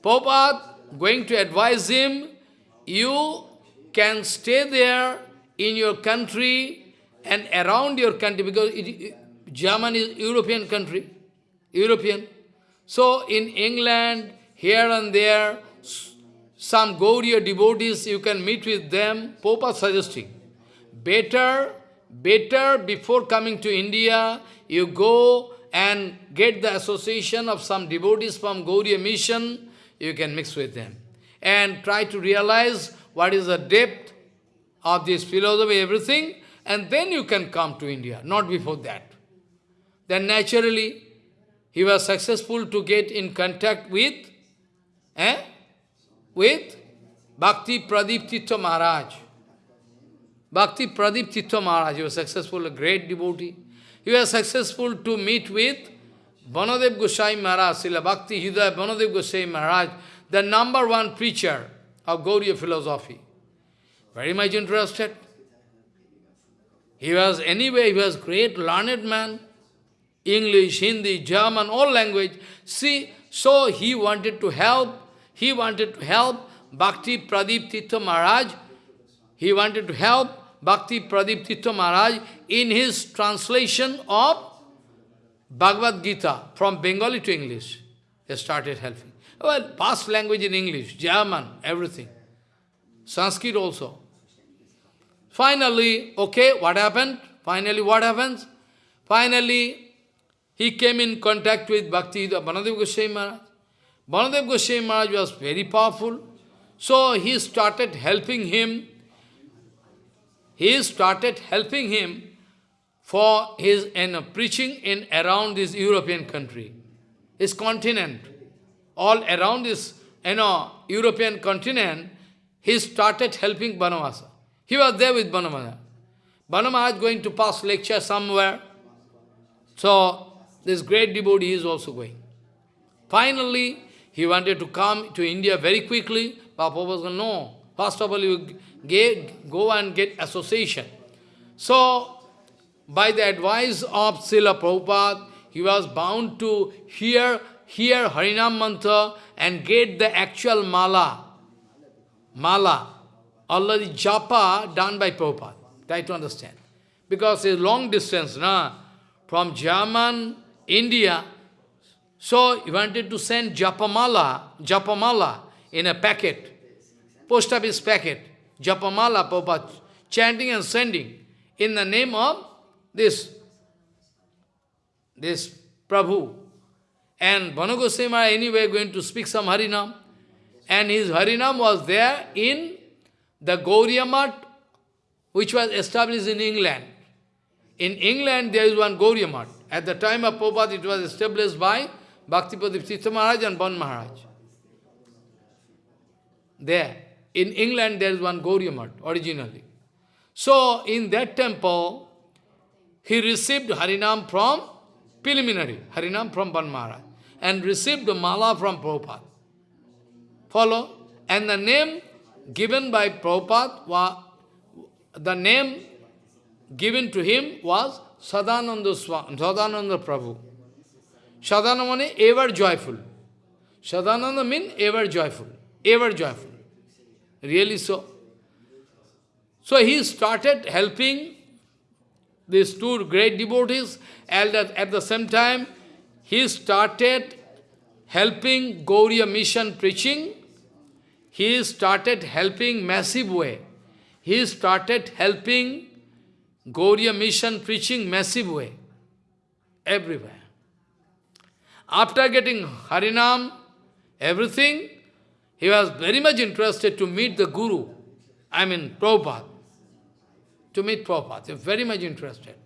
Prabhupada going to advise him, you can stay there in your country and around your country, because it, Germany is European country, European. So in England, here and there, some Gauriya devotees, you can meet with them. Popa suggesting, better, better before coming to India, you go and get the association of some devotees from Gauriya mission, you can mix with them. And try to realize what is the depth of this philosophy, everything, and then you can come to India, not before that. Then naturally, he was successful to get in contact with, eh, with Bhakti Pradip Tirtha Maharaj. Bhakti Pradip Tirtha Maharaj, he was successful, a great devotee. He was successful to meet with Banadev Goswami Maharaj, Srila Bhakti Hridaya Banadev Goswami Maharaj, the number one preacher of Gauriya philosophy. Very much interested. He was, anyway, he was great learned man. English, Hindi, German, all language. See, so he wanted to help, he wanted to help Bhakti Pradeep Tirtha Maharaj. He wanted to help Bhakti Pradeep Tirtha Maharaj in his translation of Bhagavad Gita from Bengali to English. He started helping. Well, past language in English, German, everything. Sanskrit also. Finally, okay, what happened? Finally, what happens? Finally, he came in contact with Bhakti Banadev Goswami Maharaj. Banadev Goswami Maharaj was very powerful. So he started helping him. He started helping him for his know, preaching in around this European country, his continent. All around this you know, European continent, he started helping Banamasa. He was there with Banamasa. Banamasa is going to pass lecture somewhere. So, this great devotee is also going. Finally, he wanted to come to India very quickly. Papa was going, no. First of all, you get, go and get association. So, by the advice of Srila Prabhupada, he was bound to hear, hear Harinam mantra and get the actual mala. Mala. Already japa done by Prabhupada. Try to understand. Because it's long distance, na? from German, India. So he wanted to send japamala, japamala in a packet, post office packet, japamala, Prabhupada, chanting and sending in the name of this, this Prabhu. And Banagosema anyway going to speak some Harinam. And his Harinam was there in the Gauriya which was established in England. In England, there is one Gauriya At the time of Prabhupada, it was established by Bhaktipadip Tirtha Maharaj and Ban Maharaj. There. In England, there is one Gauriya originally. So, in that temple, he received Harinam from preliminary, Harinam from Ban and received the mala from Prabhupada. Follow? And the name given by Prabhupada was, the name given to him was Sadananda, Swami, Sadananda Prabhu. Sadananda means ever joyful. Sadananda means ever joyful, ever joyful. Really so. So he started helping these two great devotees, and at the same time, he started helping Gauriya mission preaching. He started helping massive way. He started helping Gauriya mission preaching massive way, everywhere. After getting Harinam, everything, he was very much interested to meet the Guru, I mean Prabhupada to meet Prabhupada. They're very much interested.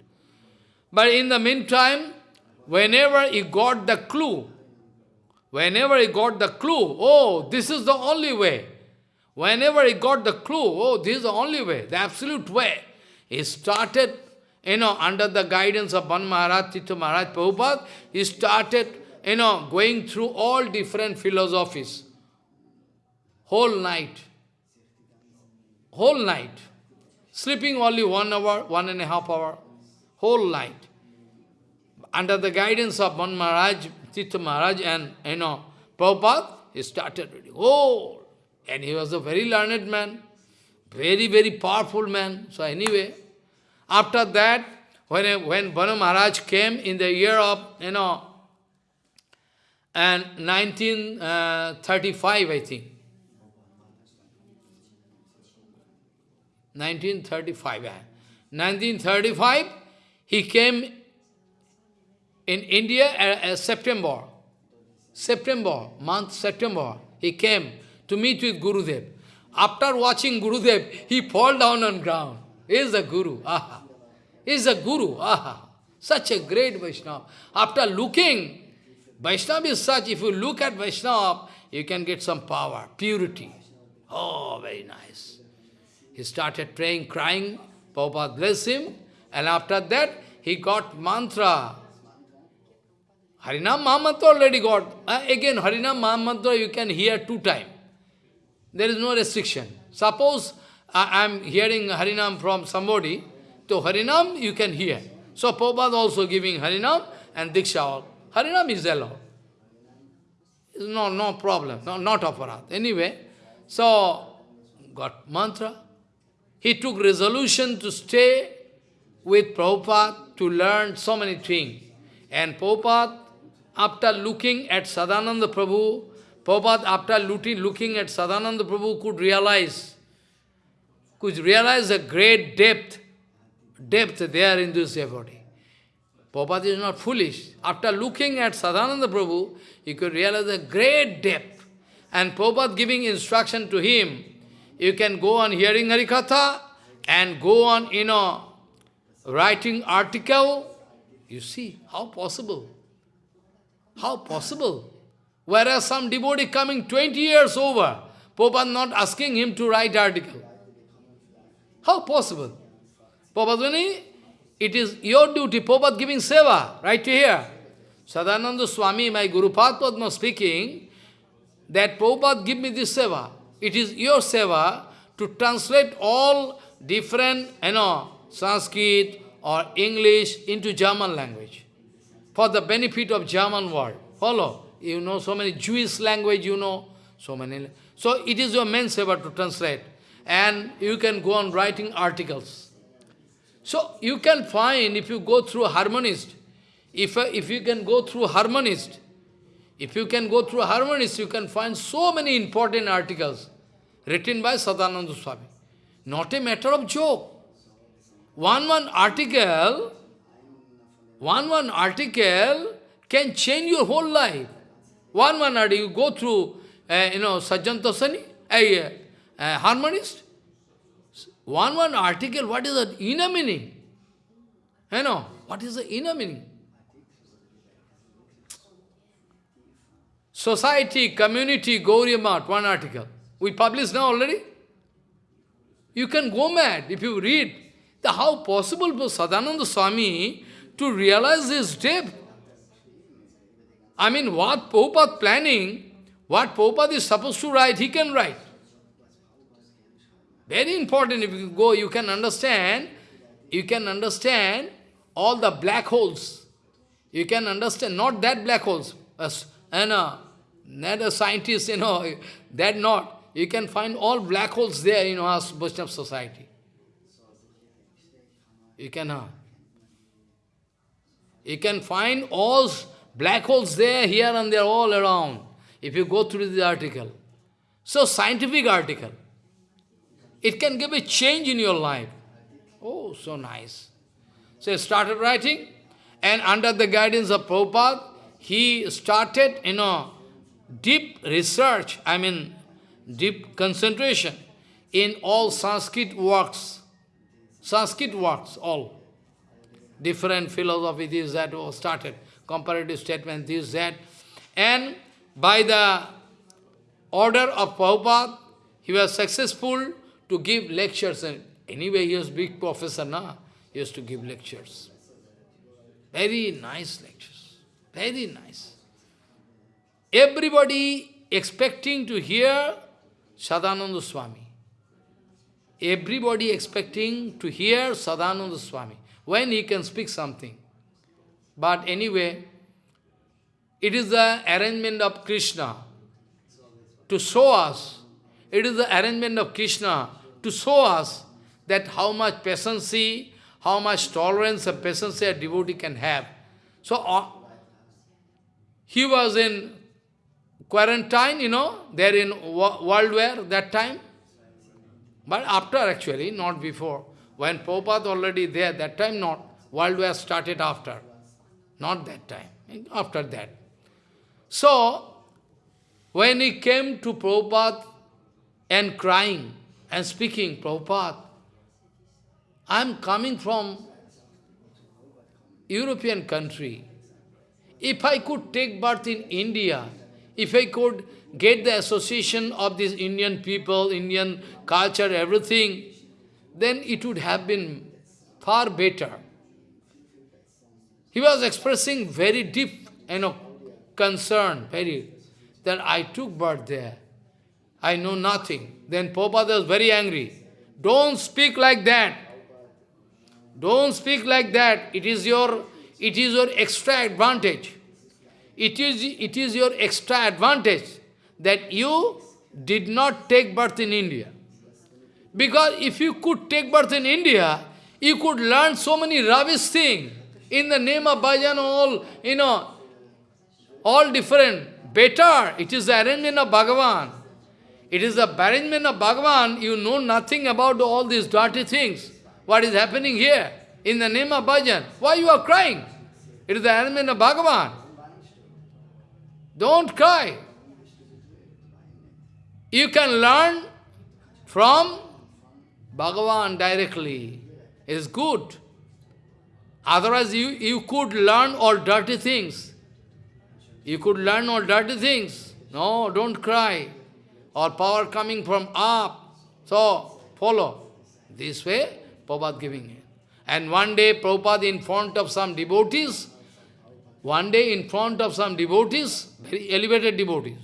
But in the meantime, whenever he got the clue, whenever he got the clue, oh, this is the only way. Whenever he got the clue, oh, this is the only way, the absolute way, he started, you know, under the guidance of Ban Maharaj, Tito Maharaj Prabhupada, he started, you know, going through all different philosophies. Whole night. Whole night. Sleeping only one hour, one and a half hour, whole night. Under the guidance of Ban Maharaj, Tita Maharaj and, you know, Prabhupada, he started reading. Oh! And he was a very learned man, very, very powerful man. So anyway, after that, when, when Banu Maharaj came in the year of, you know, and 1935, uh, I think, 1935. 1935, he came in India as September. September, month September, he came to meet with Gurudev. After watching Gurudev, he fall down on ground. He is a Guru. Aha. He is a Guru. Aha. Such a great Vaishnava. After looking, Vaishnava is such, if you look at Vaishnava, you can get some power, purity. Oh, very nice. He started praying, crying, Prabhupada bless him, and after that, he got mantra. Harinam Mahamantra already got. Uh, again, Harinam Mahamantra you can hear two times. There is no restriction. Suppose I am hearing Harinam from somebody, So Harinam you can hear. So Prabhupada also giving Harinam and Diksha. Harinam is allowed. No, no problem, no, not aparat. Anyway, so got mantra. He took resolution to stay with Prabhupada to learn so many things. And Prabhupada, after looking at Sadananda Prabhu, Prabhupada, after looking, at Sadananda Prabhu, could realize, could realize the great depth, depth there in this devotee. Prabhupada is not foolish. After looking at Sadananda Prabhu, he could realize the great depth. And Prabhupada giving instruction to him, you can go on hearing Harikatha and go on, you know, writing article. You see, how possible? How possible? Whereas some devotee coming 20 years over, Prabhupada not asking him to write article. How possible? Prabhupada, it is your duty, Prabhupada giving seva, right here. Sadananda Swami, my Guru Padma speaking, that Prabhupada give me this seva. It is your seva to translate all different, you know, Sanskrit or English into German language for the benefit of German world. Follow? You know so many Jewish language, you know, so many. So it is your main seva to translate. And you can go on writing articles. So you can find, if you go through harmonist, if, if you can go through harmonist, if you can go through a harmonist, you can find so many important articles written by Sadananda Swami. Not a matter of joke. One one article, one one article can change your whole life. One one article, you go through, uh, you know, Sajjan Tosani, a uh, uh, harmonist. One one article, what is the inner meaning? You know, what is the inner meaning? Society, community, Gauriya Math, one article. We published now already. You can go mad if you read. The how possible for Sadananda Swami to realize this depth? I mean, what Prabhupada planning, what Prabhupada is supposed to write, he can write. Very important, if you go, you can understand, you can understand all the black holes. You can understand, not that black holes, and, uh, not a scientist, you know, that not. You can find all black holes there you know, in our Vaishnava society. You can, uh, you can find all black holes there, here and there, all around, if you go through the article. So, scientific article. It can give a change in your life. Oh, so nice. So, he started writing, and under the guidance of Prabhupada, he started, you know, deep research, I mean, deep concentration in all Sanskrit works. Sanskrit works, all. Different philosophy, this, that, was started. Comparative statement, this, that. And by the order of Prabhupada, he was successful to give lectures. And anyway, he was big professor, na? He used to give lectures. Very nice lectures. Very nice. Everybody expecting to hear Sadananda Swami. Everybody expecting to hear Sadananda Swami, when he can speak something. But anyway, it is the arrangement of Krishna to show us, it is the arrangement of Krishna to show us that how much patience, how much tolerance and patience a devotee can have. So, uh, he was in quarantine, you know, they're in world war that time. But after actually, not before. When Prabhupada already there, that time not. World war started after. Not that time, after that. So, when he came to Prabhupada and crying and speaking, Prabhupada, I am coming from European country. If I could take birth in India, if I could get the association of these Indian people, Indian culture, everything, then it would have been far better. He was expressing very deep, you know, concern, very, that I took birth there. I know nothing. Then Prabhupada was very angry. Don't speak like that. Don't speak like that. It is your, it is your extra advantage. It is, it is your extra advantage that you did not take birth in India. Because if you could take birth in India, you could learn so many rubbish things in the name of bhajan, all, you know, all different. Better, it is the arrangement of Bhagavan. It is the arrangement of Bhagavan, you know nothing about all these dirty things. What is happening here? In the name of bhajan. Why you are crying? It is the arrangement of Bhagavan. Don't cry. You can learn from Bhagavan directly. It is good. Otherwise, you, you could learn all dirty things. You could learn all dirty things. No, don't cry. Or power coming from up. So, follow. This way, Prabhupada giving it. And one day, Prabhupada in front of some devotees, one day in front of some devotees, very elevated devotees,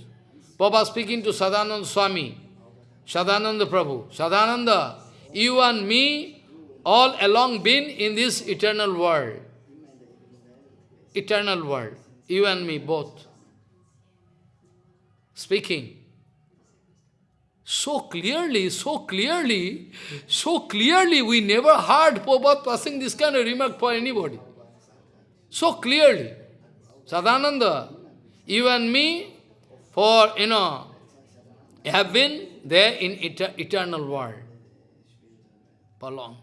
Prabhupada speaking to Sadananda Swami, Sadananda Prabhu, Sadananda, you and me all along been in this eternal world. Eternal world. You and me both. Speaking. So clearly, so clearly, so clearly, we never heard Prabhupada passing this kind of remark for anybody. So clearly. Sadananda, you and me, for, you know, have been there in eternal world for long.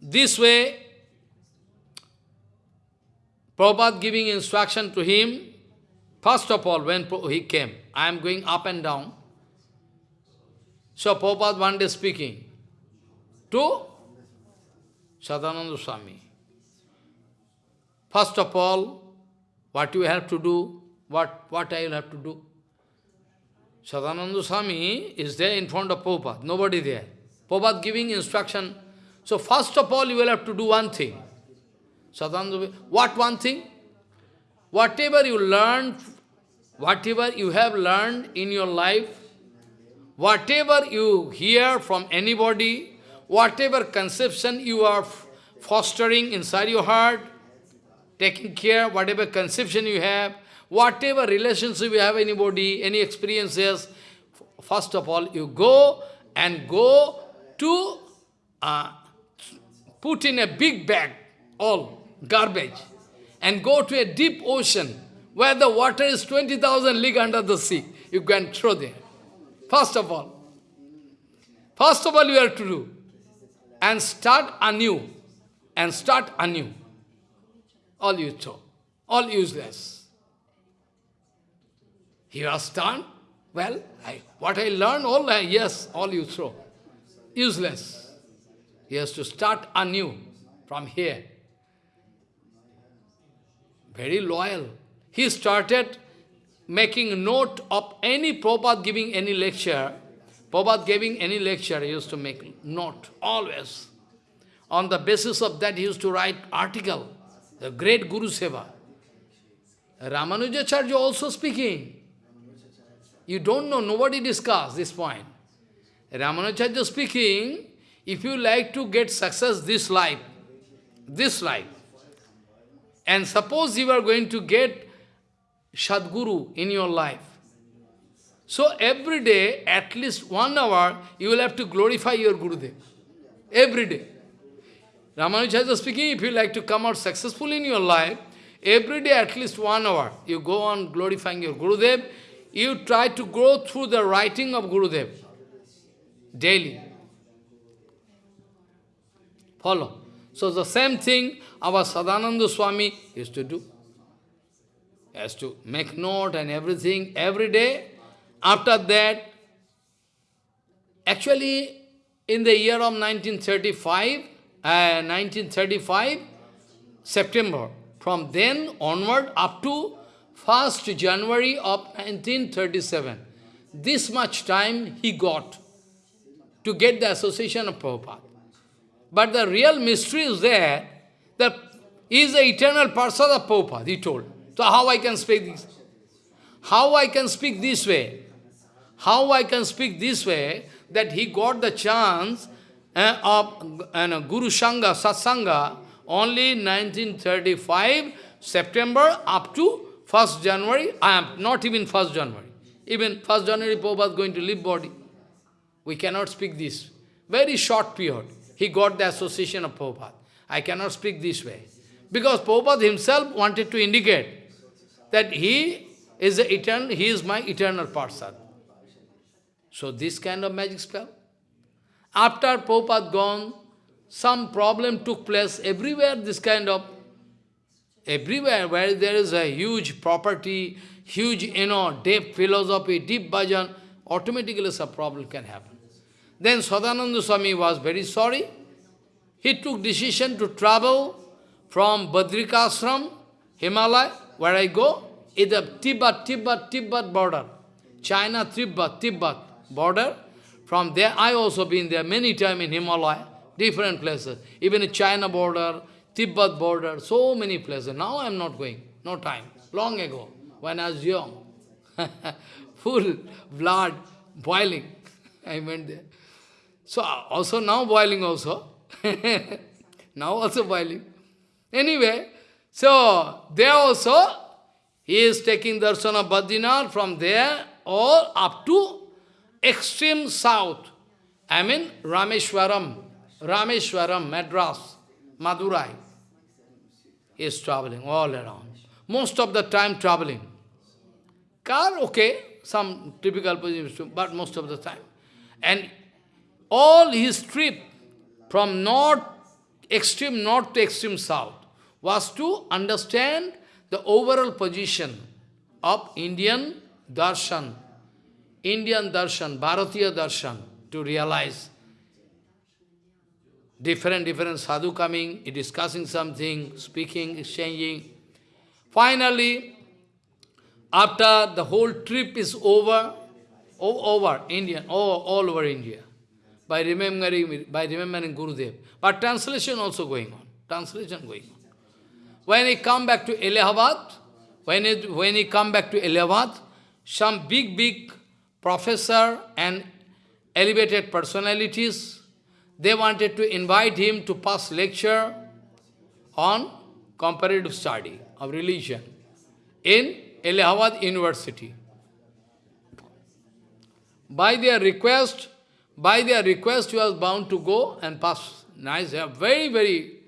This way, Prabhupada giving instruction to him, first of all, when he came, I am going up and down. So Prabhupada one day speaking to Sadananda Swami. First of all, what you have to do, what, what I will have to do. Sadananda Swami is there in front of Prabhupada, nobody there. Prabhupada giving instruction. So first of all, you will have to do one thing. Sadananda, what one thing? Whatever you learn, whatever you have learned in your life, whatever you hear from anybody, whatever conception you are fostering inside your heart, taking care, whatever conception you have, whatever relationship you have anybody, any experiences, first of all, you go and go to uh, put in a big bag, all garbage, and go to a deep ocean where the water is 20,000 league under the sea. You can throw there. First of all. First of all you have to do. And start anew. And start anew. All you throw. All useless. He are done. Well, I, what I learned, all, I, yes, all you throw useless. He has to start anew from here. Very loyal. He started making note of any Prabhupada giving any lecture. Prabhupada giving any lecture, he used to make note, always. On the basis of that, he used to write article, the great Guru Seva. Ramanujacharya also speaking. You don't know, nobody discussed this point. Ramanujacharya speaking, if you like to get success this life, this life, and suppose you are going to get Sadguru in your life, so every day, at least one hour, you will have to glorify your Gurudev. Every day. Ramanujacharya speaking, if you like to come out successful in your life, every day at least one hour, you go on glorifying your Gurudev, you try to go through the writing of Gurudev daily. Follow. So the same thing our Sadananda Swami used to do. He has to make note and everything every day. After that, actually in the year of 1935, uh, 1935, September, from then onward up to 1st January of 1937, this much time he got to get the association of Prabhupada. But the real mystery is there, that is the eternal person of Prabhupada, he told. So how I can speak this? How I can speak this way? How I can speak this way, that he got the chance uh, of uh, Guru Sangha, Satsanga, only 1935, September up to 1st January, I am not even 1st January. Even 1st January, Prabhupada is going to leave body. We cannot speak this. Very short period. He got the association of Prabhupada. I cannot speak this way. Because Prabhupada himself wanted to indicate that he is the eternal, he is my eternal person. So this kind of magic spell. After Prabhupada gone, some problem took place everywhere, this kind of, everywhere where there is a huge property, huge, you know, deep philosophy, deep bhajan, automatically some problem can happen. Then Sadananda Swami was very sorry. He took decision to travel from Badrikashram, Himalaya, where I go, is Tibet, Tibet, Tibet border. China, Tibet, Tibet border. From there, I also been there many times in Himalaya, different places. Even China border, Tibet border, so many places. Now I am not going, no time. Long ago, when I was young, full blood boiling, I went there. So also now boiling also. now also boiling. Anyway, so there also, he is taking darshan of Badrinath from there all up to extreme south. I mean Rameshwaram, Rameshwaram, Madras, Madurai. He is traveling all around. Most of the time traveling. Car, okay, some typical position, but most of the time. And all his trip from north, extreme north to extreme south, was to understand the overall position of Indian darshan, Indian darshan, Bharatiya darshan, to realize different, different sadhu coming, discussing something, speaking, exchanging. Finally, after the whole trip is over, over India, all, all over India, by remembering, by remembering Gurudev. But translation also going on, translation going on. When he come back to Allahabad, when he, when he come back to Allahabad, some big, big professor and elevated personalities, they wanted to invite him to pass lecture on comparative study of religion in Allahabad University. By their request, by their request, he was bound to go and pass. Nice, very, very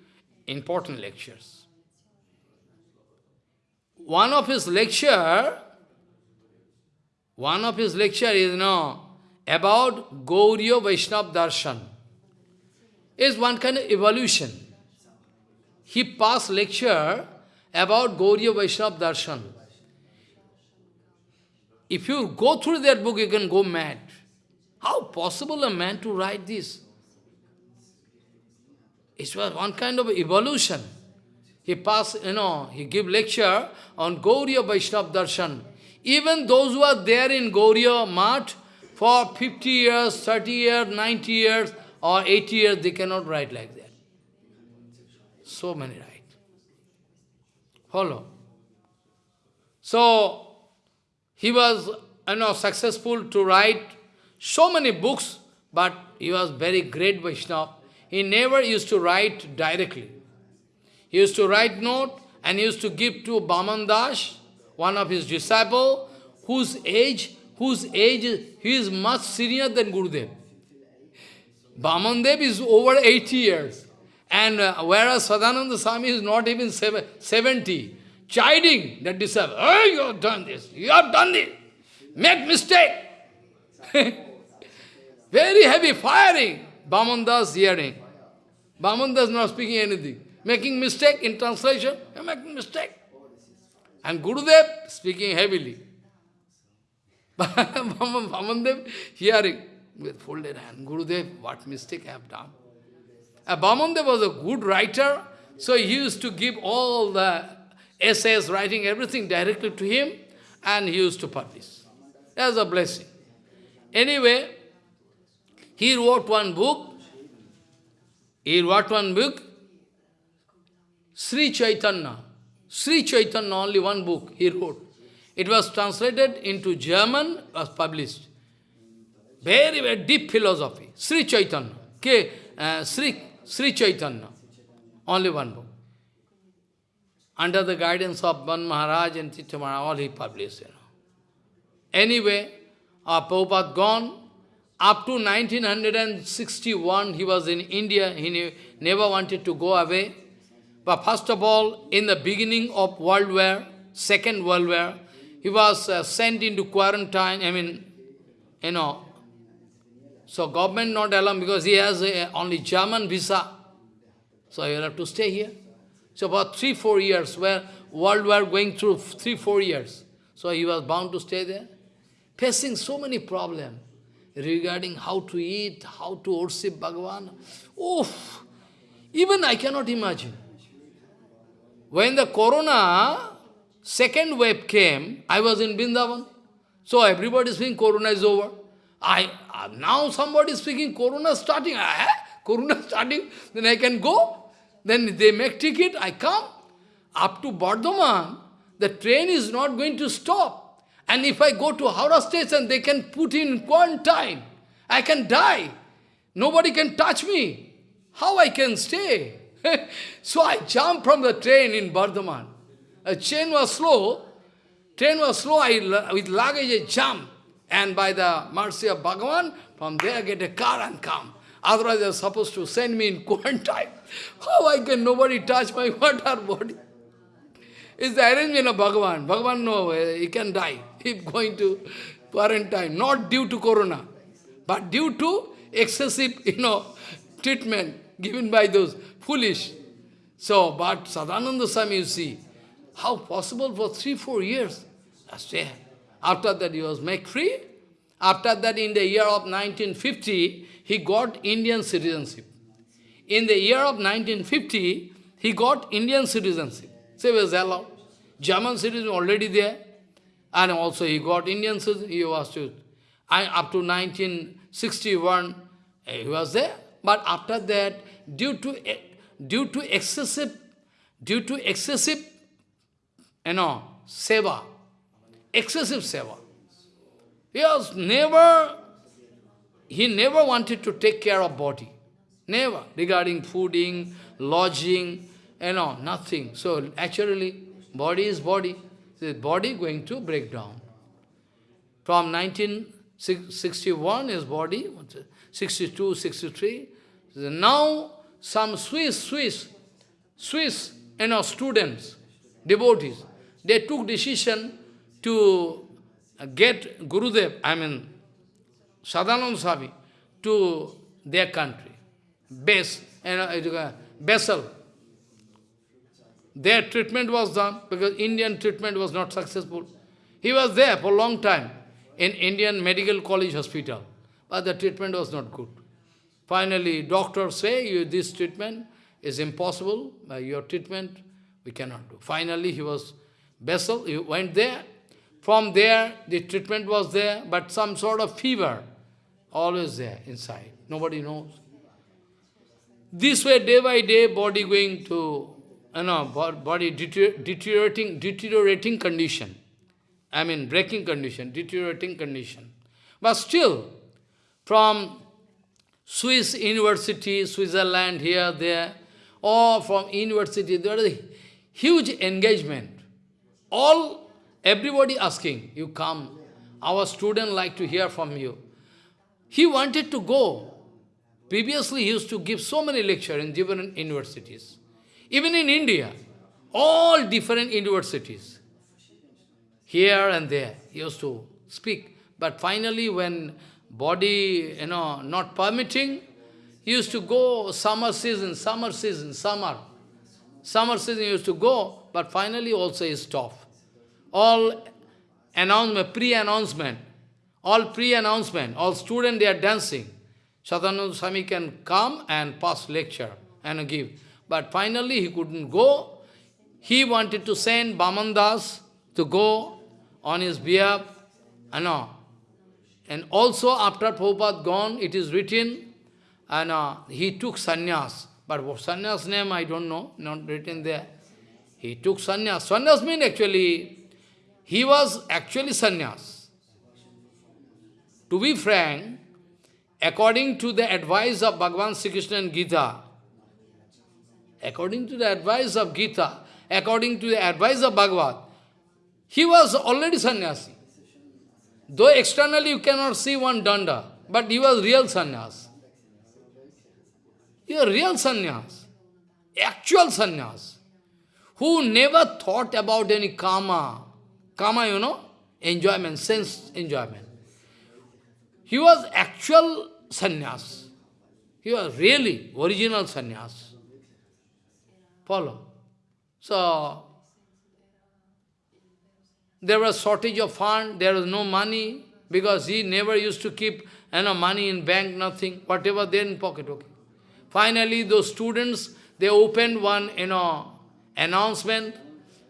important lectures. One of his lecture, one of his lecture is, you about Gauriya Vaishnava Darshan. Is one kind of evolution. He passed lecture about Gauriya Vaishnava Darshan. If you go through that book, you can go mad. How possible a man to write this? It was one kind of evolution. He pass, you know, he give lecture on Gauriya Vaishnava Darshan. Even those who are there in Gauriya Math for 50 years, 30 years, 90 years, or 80 years, they cannot write like that. So many write. Follow. So, he was, you know, successful to write so many books, but he was very great Vaishnava. He never used to write directly. He used to write note and used to give to Bamandas, one of his disciple, whose age, whose age, he is much senior than Gurudev. Bamandev is over 80 years. And uh, whereas Sadananda Swami is not even 70, chiding that disciple, oh, you have done this, you have done this, make mistake. Very heavy firing. Bamandas hearing. Bamandas not speaking anything making mistake in translation, you're making mistake. And Gurudev speaking heavily. Vamandev hearing with folded hand, Gurudev, what mistake I have done. Uh, Vamandev was a good writer, so he used to give all the essays, writing everything directly to him, and he used to publish. That's a blessing. Anyway, he wrote one book, he wrote one book, Sri Chaitanya. Sri Chaitanya, only one book he wrote. It was translated into German, was published. Very, very deep philosophy. Sri Chaitanya. Okay. uh, Sri, Sri Chaitanya. Only one book. Under the guidance of Ban Maharaj and Tirtha Maharaj, all he published. You know. Anyway, our Prabhupada gone. Up to 1961, he was in India. He never wanted to go away. But first of all, in the beginning of World War, Second World War, he was uh, sent into quarantine, I mean, you know, so government not allow because he has a, only German visa. So he will have to stay here. So about three, four years, where world war going through three, four years. So he was bound to stay there, facing so many problems regarding how to eat, how to worship Bhagavan. Oh, even I cannot imagine. When the corona second wave came, I was in Vrindavan. So everybody is saying corona is over. I uh, Now somebody is speaking corona starting. Ah, corona starting, then I can go. Then they make ticket, I come. Up to Bardhaman, the train is not going to stop. And if I go to Howrah station, they can put in quarantine. I can die. Nobody can touch me. How I can stay? so I jumped from the train in Bardhaman. A train was slow. Train was slow. I, with luggage, I jump. And by the mercy of Bhagavan, from there I get a car and come. Otherwise, they're supposed to send me in quarantine. How I can nobody touch my water body? It's the arrangement of Bhagavan. Bhagavan, no, eh, he can die if going to quarantine. Not due to corona, but due to excessive, you know, treatment given by those foolish. So, but Sadananda Swami, you see, how possible for three, four years? Stay. After that, he was made free. After that, in the year of 1950, he got Indian citizenship. In the year of 1950, he got Indian citizenship. So he was allowed. German citizen already there. And also he got Indian citizenship. He was to, up to 1961, he was there. But after that, due to due to excessive, due to excessive, you know, seva, excessive seva. He was never, he never wanted to take care of body. Never. Regarding fooding, lodging, you know, nothing. So actually, body is body. The body going to break down. From 1961, his body, 62, 63. Now, some Swiss, Swiss, Swiss, you know, students, devotees, they took decision to get Gurudev, I mean, Sadanand Swami, to their country, base, you know, uh, Basel. Their treatment was done because Indian treatment was not successful. He was there for a long time in Indian Medical College Hospital, but the treatment was not good. Finally, doctors say, you, this treatment is impossible, by your treatment we cannot do. Finally, he was Basel, he went there, from there, the treatment was there, but some sort of fever, always there inside. Nobody knows. This way, day by day, body going to, you know, body deteriorating, deteriorating condition. I mean, breaking condition, deteriorating condition. But still, from Swiss university, Switzerland, here, there, or from university, there is a huge engagement. All Everybody asking, you come. Our student like to hear from you. He wanted to go. Previously, he used to give so many lectures in different universities. Even in India, all different universities. Here and there, he used to speak. But finally, when body, you know, not permitting, he used to go summer season, summer season, summer. Summer season used to go, but finally also he stopped all announcement, pre-announcement, all pre-announcement, all students, they are dancing. Sadananda Swami can come and pass lecture and give. But finally he couldn't go. He wanted to send Bamandas to go on his behalf. Uh, and also after Prabhupada gone, it is written, and uh, he took sannyas. But what sannyas name I don't know, not written there. He took sannyas. Sannyas means actually he was actually sannyas. To be frank, according to the advice of Bhagavan Sri Krishna and Gita, according to the advice of Gita, according to the advice of Bhagavad, he was already sannyasi. Though externally you cannot see one danda, but he was real sannyas. He was real sannyas, actual sannyas, who never thought about any karma. Karma, you know, enjoyment, sense enjoyment. He was actual sannyas. He was really original sannyas. Follow. So, there was shortage of fund, there was no money, because he never used to keep you know, money in bank, nothing, whatever there in pocket, okay. Finally, those students, they opened one, you know, announcement,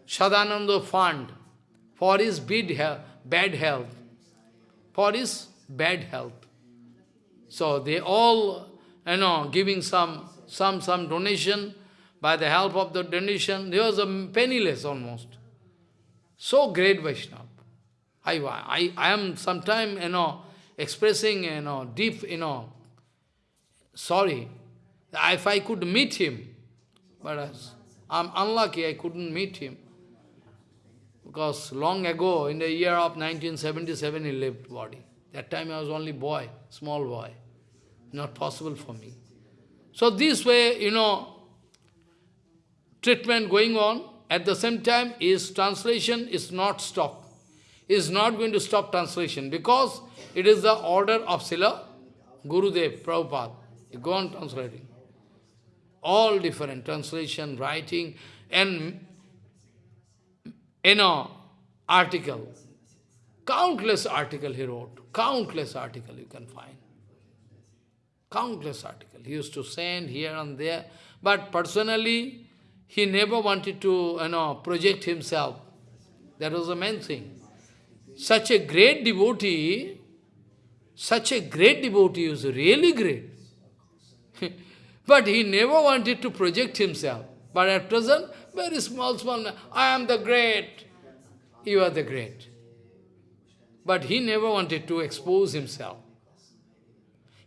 Sadananda Fund, for his bid bad health, for his bad health. So they all, you know, giving some, some, some donation, by the help of the donation, there was a penniless almost. So great Vaishnava. I, I, I am sometime, you know, expressing, you know, deep, you know, sorry. If I could meet him, but I'm unlucky I couldn't meet him. Because long ago, in the year of 1977, he left body. That time I was only boy, small boy. Not possible for me. So this way, you know, treatment going on, at the same time, his translation is not stopped. He Is not going to stop translation because it is the order of Srila Gurudev, Prabhupada. You go on translating. All different translation, writing, and you know, article. Countless article he wrote. Countless article you can find. Countless article. He used to send here and there. But personally, he never wanted to you know, project himself. That was the main thing. Such a great devotee, such a great devotee is really great. but he never wanted to project himself. But at present, very small, small, I am the great, you are the great. But he never wanted to expose himself.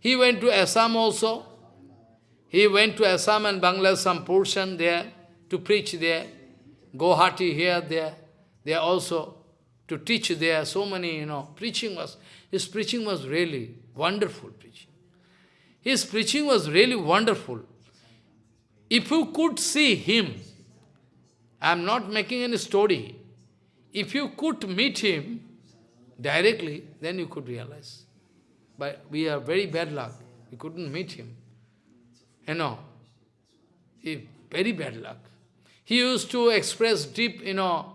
He went to Assam also. He went to Assam and Bangladesh, some portion there to preach there. Guwahati here, there. There also to teach there. So many, you know, preaching was, his preaching was really wonderful preaching. His preaching was really wonderful. If you could see him, I am not making any story. If you could meet him directly, then you could realize. But we are very bad luck. We couldn't meet him. You know, very bad luck. He used to express deep, you know,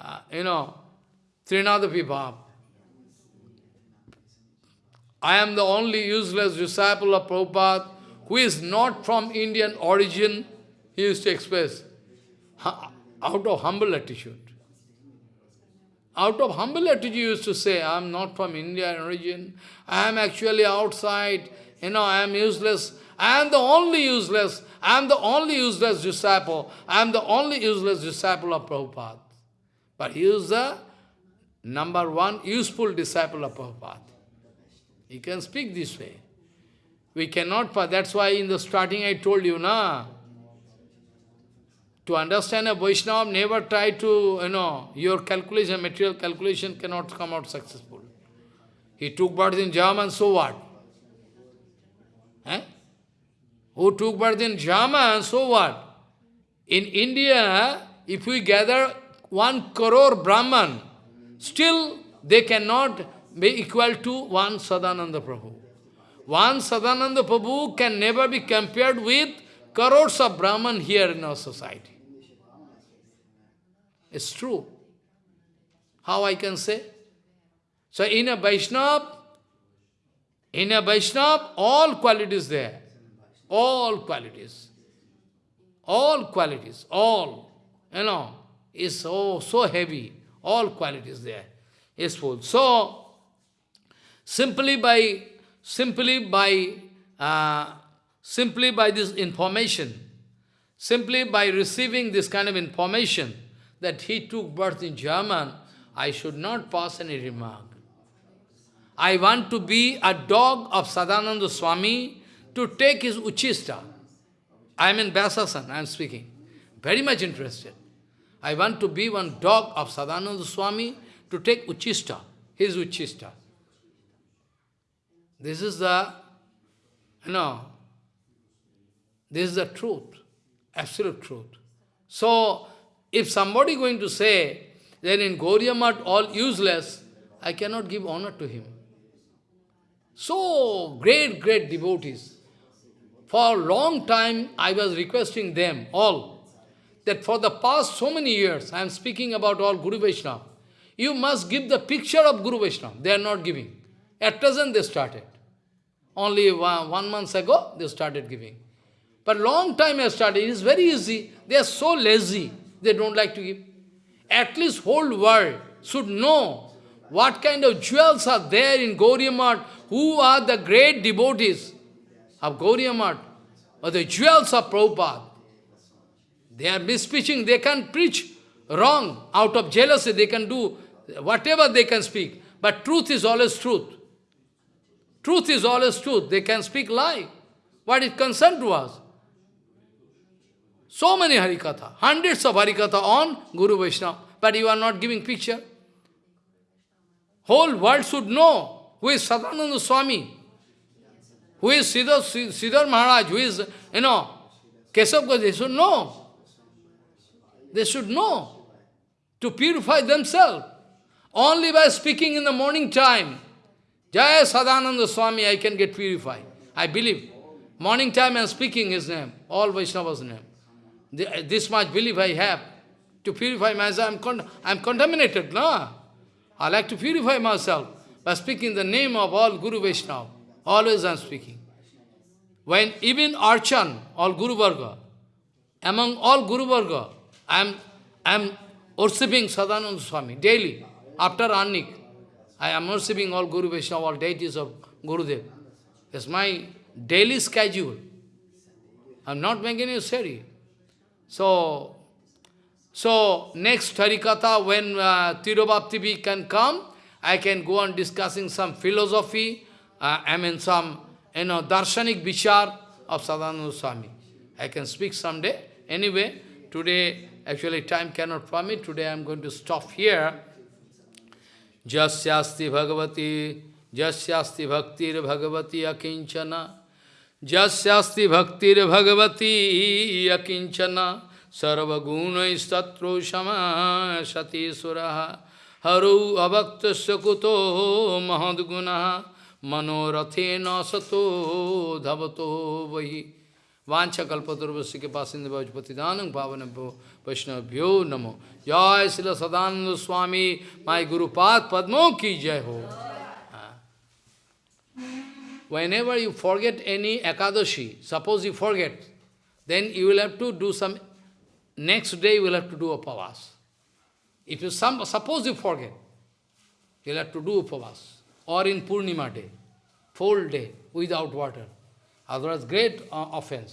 uh, you know, Trinadapi I am the only useless disciple of Prabhupada who is not from Indian origin, he used to express, out of humble attitude. Out of humble attitude, he used to say, I am not from Indian origin, I am actually outside, you know, I am useless, I am the only useless, I am the only useless disciple. I am the only useless disciple of Prabhupada. But he is the number one useful disciple of Prabhupada. He can speak this way. We cannot, that's why in the starting I told you, na, to understand a Vaishnava, never try to, you know, your calculation, material calculation cannot come out successful. He took birth in German, so what? Eh? Who took birth in Jama, and so what? In India, if we gather one crore Brahman, still they cannot be equal to one Sadananda Prabhu. One Sadananda Prabhu can never be compared with crores of Brahman here in our society. It's true. How I can say? So in a Vaishnava, in a Vaishnava, all qualities there. All qualities. All qualities, all, you know, is so, so heavy. All qualities there is full. So, simply by, simply by, uh, simply by this information, simply by receiving this kind of information, that he took birth in German, I should not pass any remark. I want to be a dog of Sadananda Swami to take his uchista. I am in Vyasasan, I am speaking. Very much interested. I want to be one dog of Sadananda Swami to take uchista, his uchista. This is the, you know, this is the truth, absolute truth. So, if somebody going to say that in Gauriya all useless, I cannot give honor to him. So great, great devotees. For a long time, I was requesting them, all, that for the past so many years, I am speaking about all Guru Vaishnava, you must give the picture of Guru Vaishnava. They are not giving. At present, they started. Only one, one month ago, they started giving. But long time I started. It is very easy. They are so lazy. They don't like to give. At least whole world should know what kind of jewels are there in Gauriya Math, who are the great devotees of Gauriya or the jewels of Prabhupada. They are mispreaching, they can preach wrong. Out of jealousy, they can do whatever they can speak. But truth is always truth. Truth is always truth. They can speak lie. What is concerned to us? So many Harikatha, hundreds of Harikatha on Guru Vaishnava, but you are not giving picture. Whole world should know who is Sadananda Swami, who is Sridhar, Sridhar Maharaj, who is, you know, Keshav Goswami, they should know. They should know to purify themselves. Only by speaking in the morning time, Jaya Sadananda Swami, I can get purified. I believe. Morning time am speaking his name, all Vaishnava's name. This much belief I have. To purify myself, I'm, con I'm contaminated, no? I like to purify myself by speaking the name of all Guru Vaishnava. Always I am speaking. When even Archan, all Guru Varga, among all Guru Varga, I am, I am worshipping Sadananda Swami daily. After Annik, I am worshipping all Guru Vaishnava, all deities of Gurudev. It's my daily schedule. I am not making you sorry. So, so next Harikatha, when uh, can come, I can go on discussing some philosophy, uh, I mean some, you know, darshanik vichar of Sadananda Swami. I can speak someday. Anyway, today, actually time cannot permit, today I am going to stop here. Jasyasti Bhagavati, Jasyasti Bhaktir Bhagavati Akinchana, Jasyasti Bhaktir Bhagavati Akinchana, Sarvaguna Shama Sati Suraha, Haru Avaktasya Kuto Mahadguna, Sato Dhavato Vahi. Vancha kalpaturvasi ke pasinde vajpatidanam pavanabho Vaishnavabhyo namo. Jai Srila Sadananda Swami, my Guru Path Padmo ki jai ho. Whenever you forget any Ekadashi, suppose you forget, then you will have to do some, next day you will have to do a pavas. If you some, suppose you forget, you will have to do a pavas. Or in Purnima day, full day, without water. Otherwise, great uh, offense.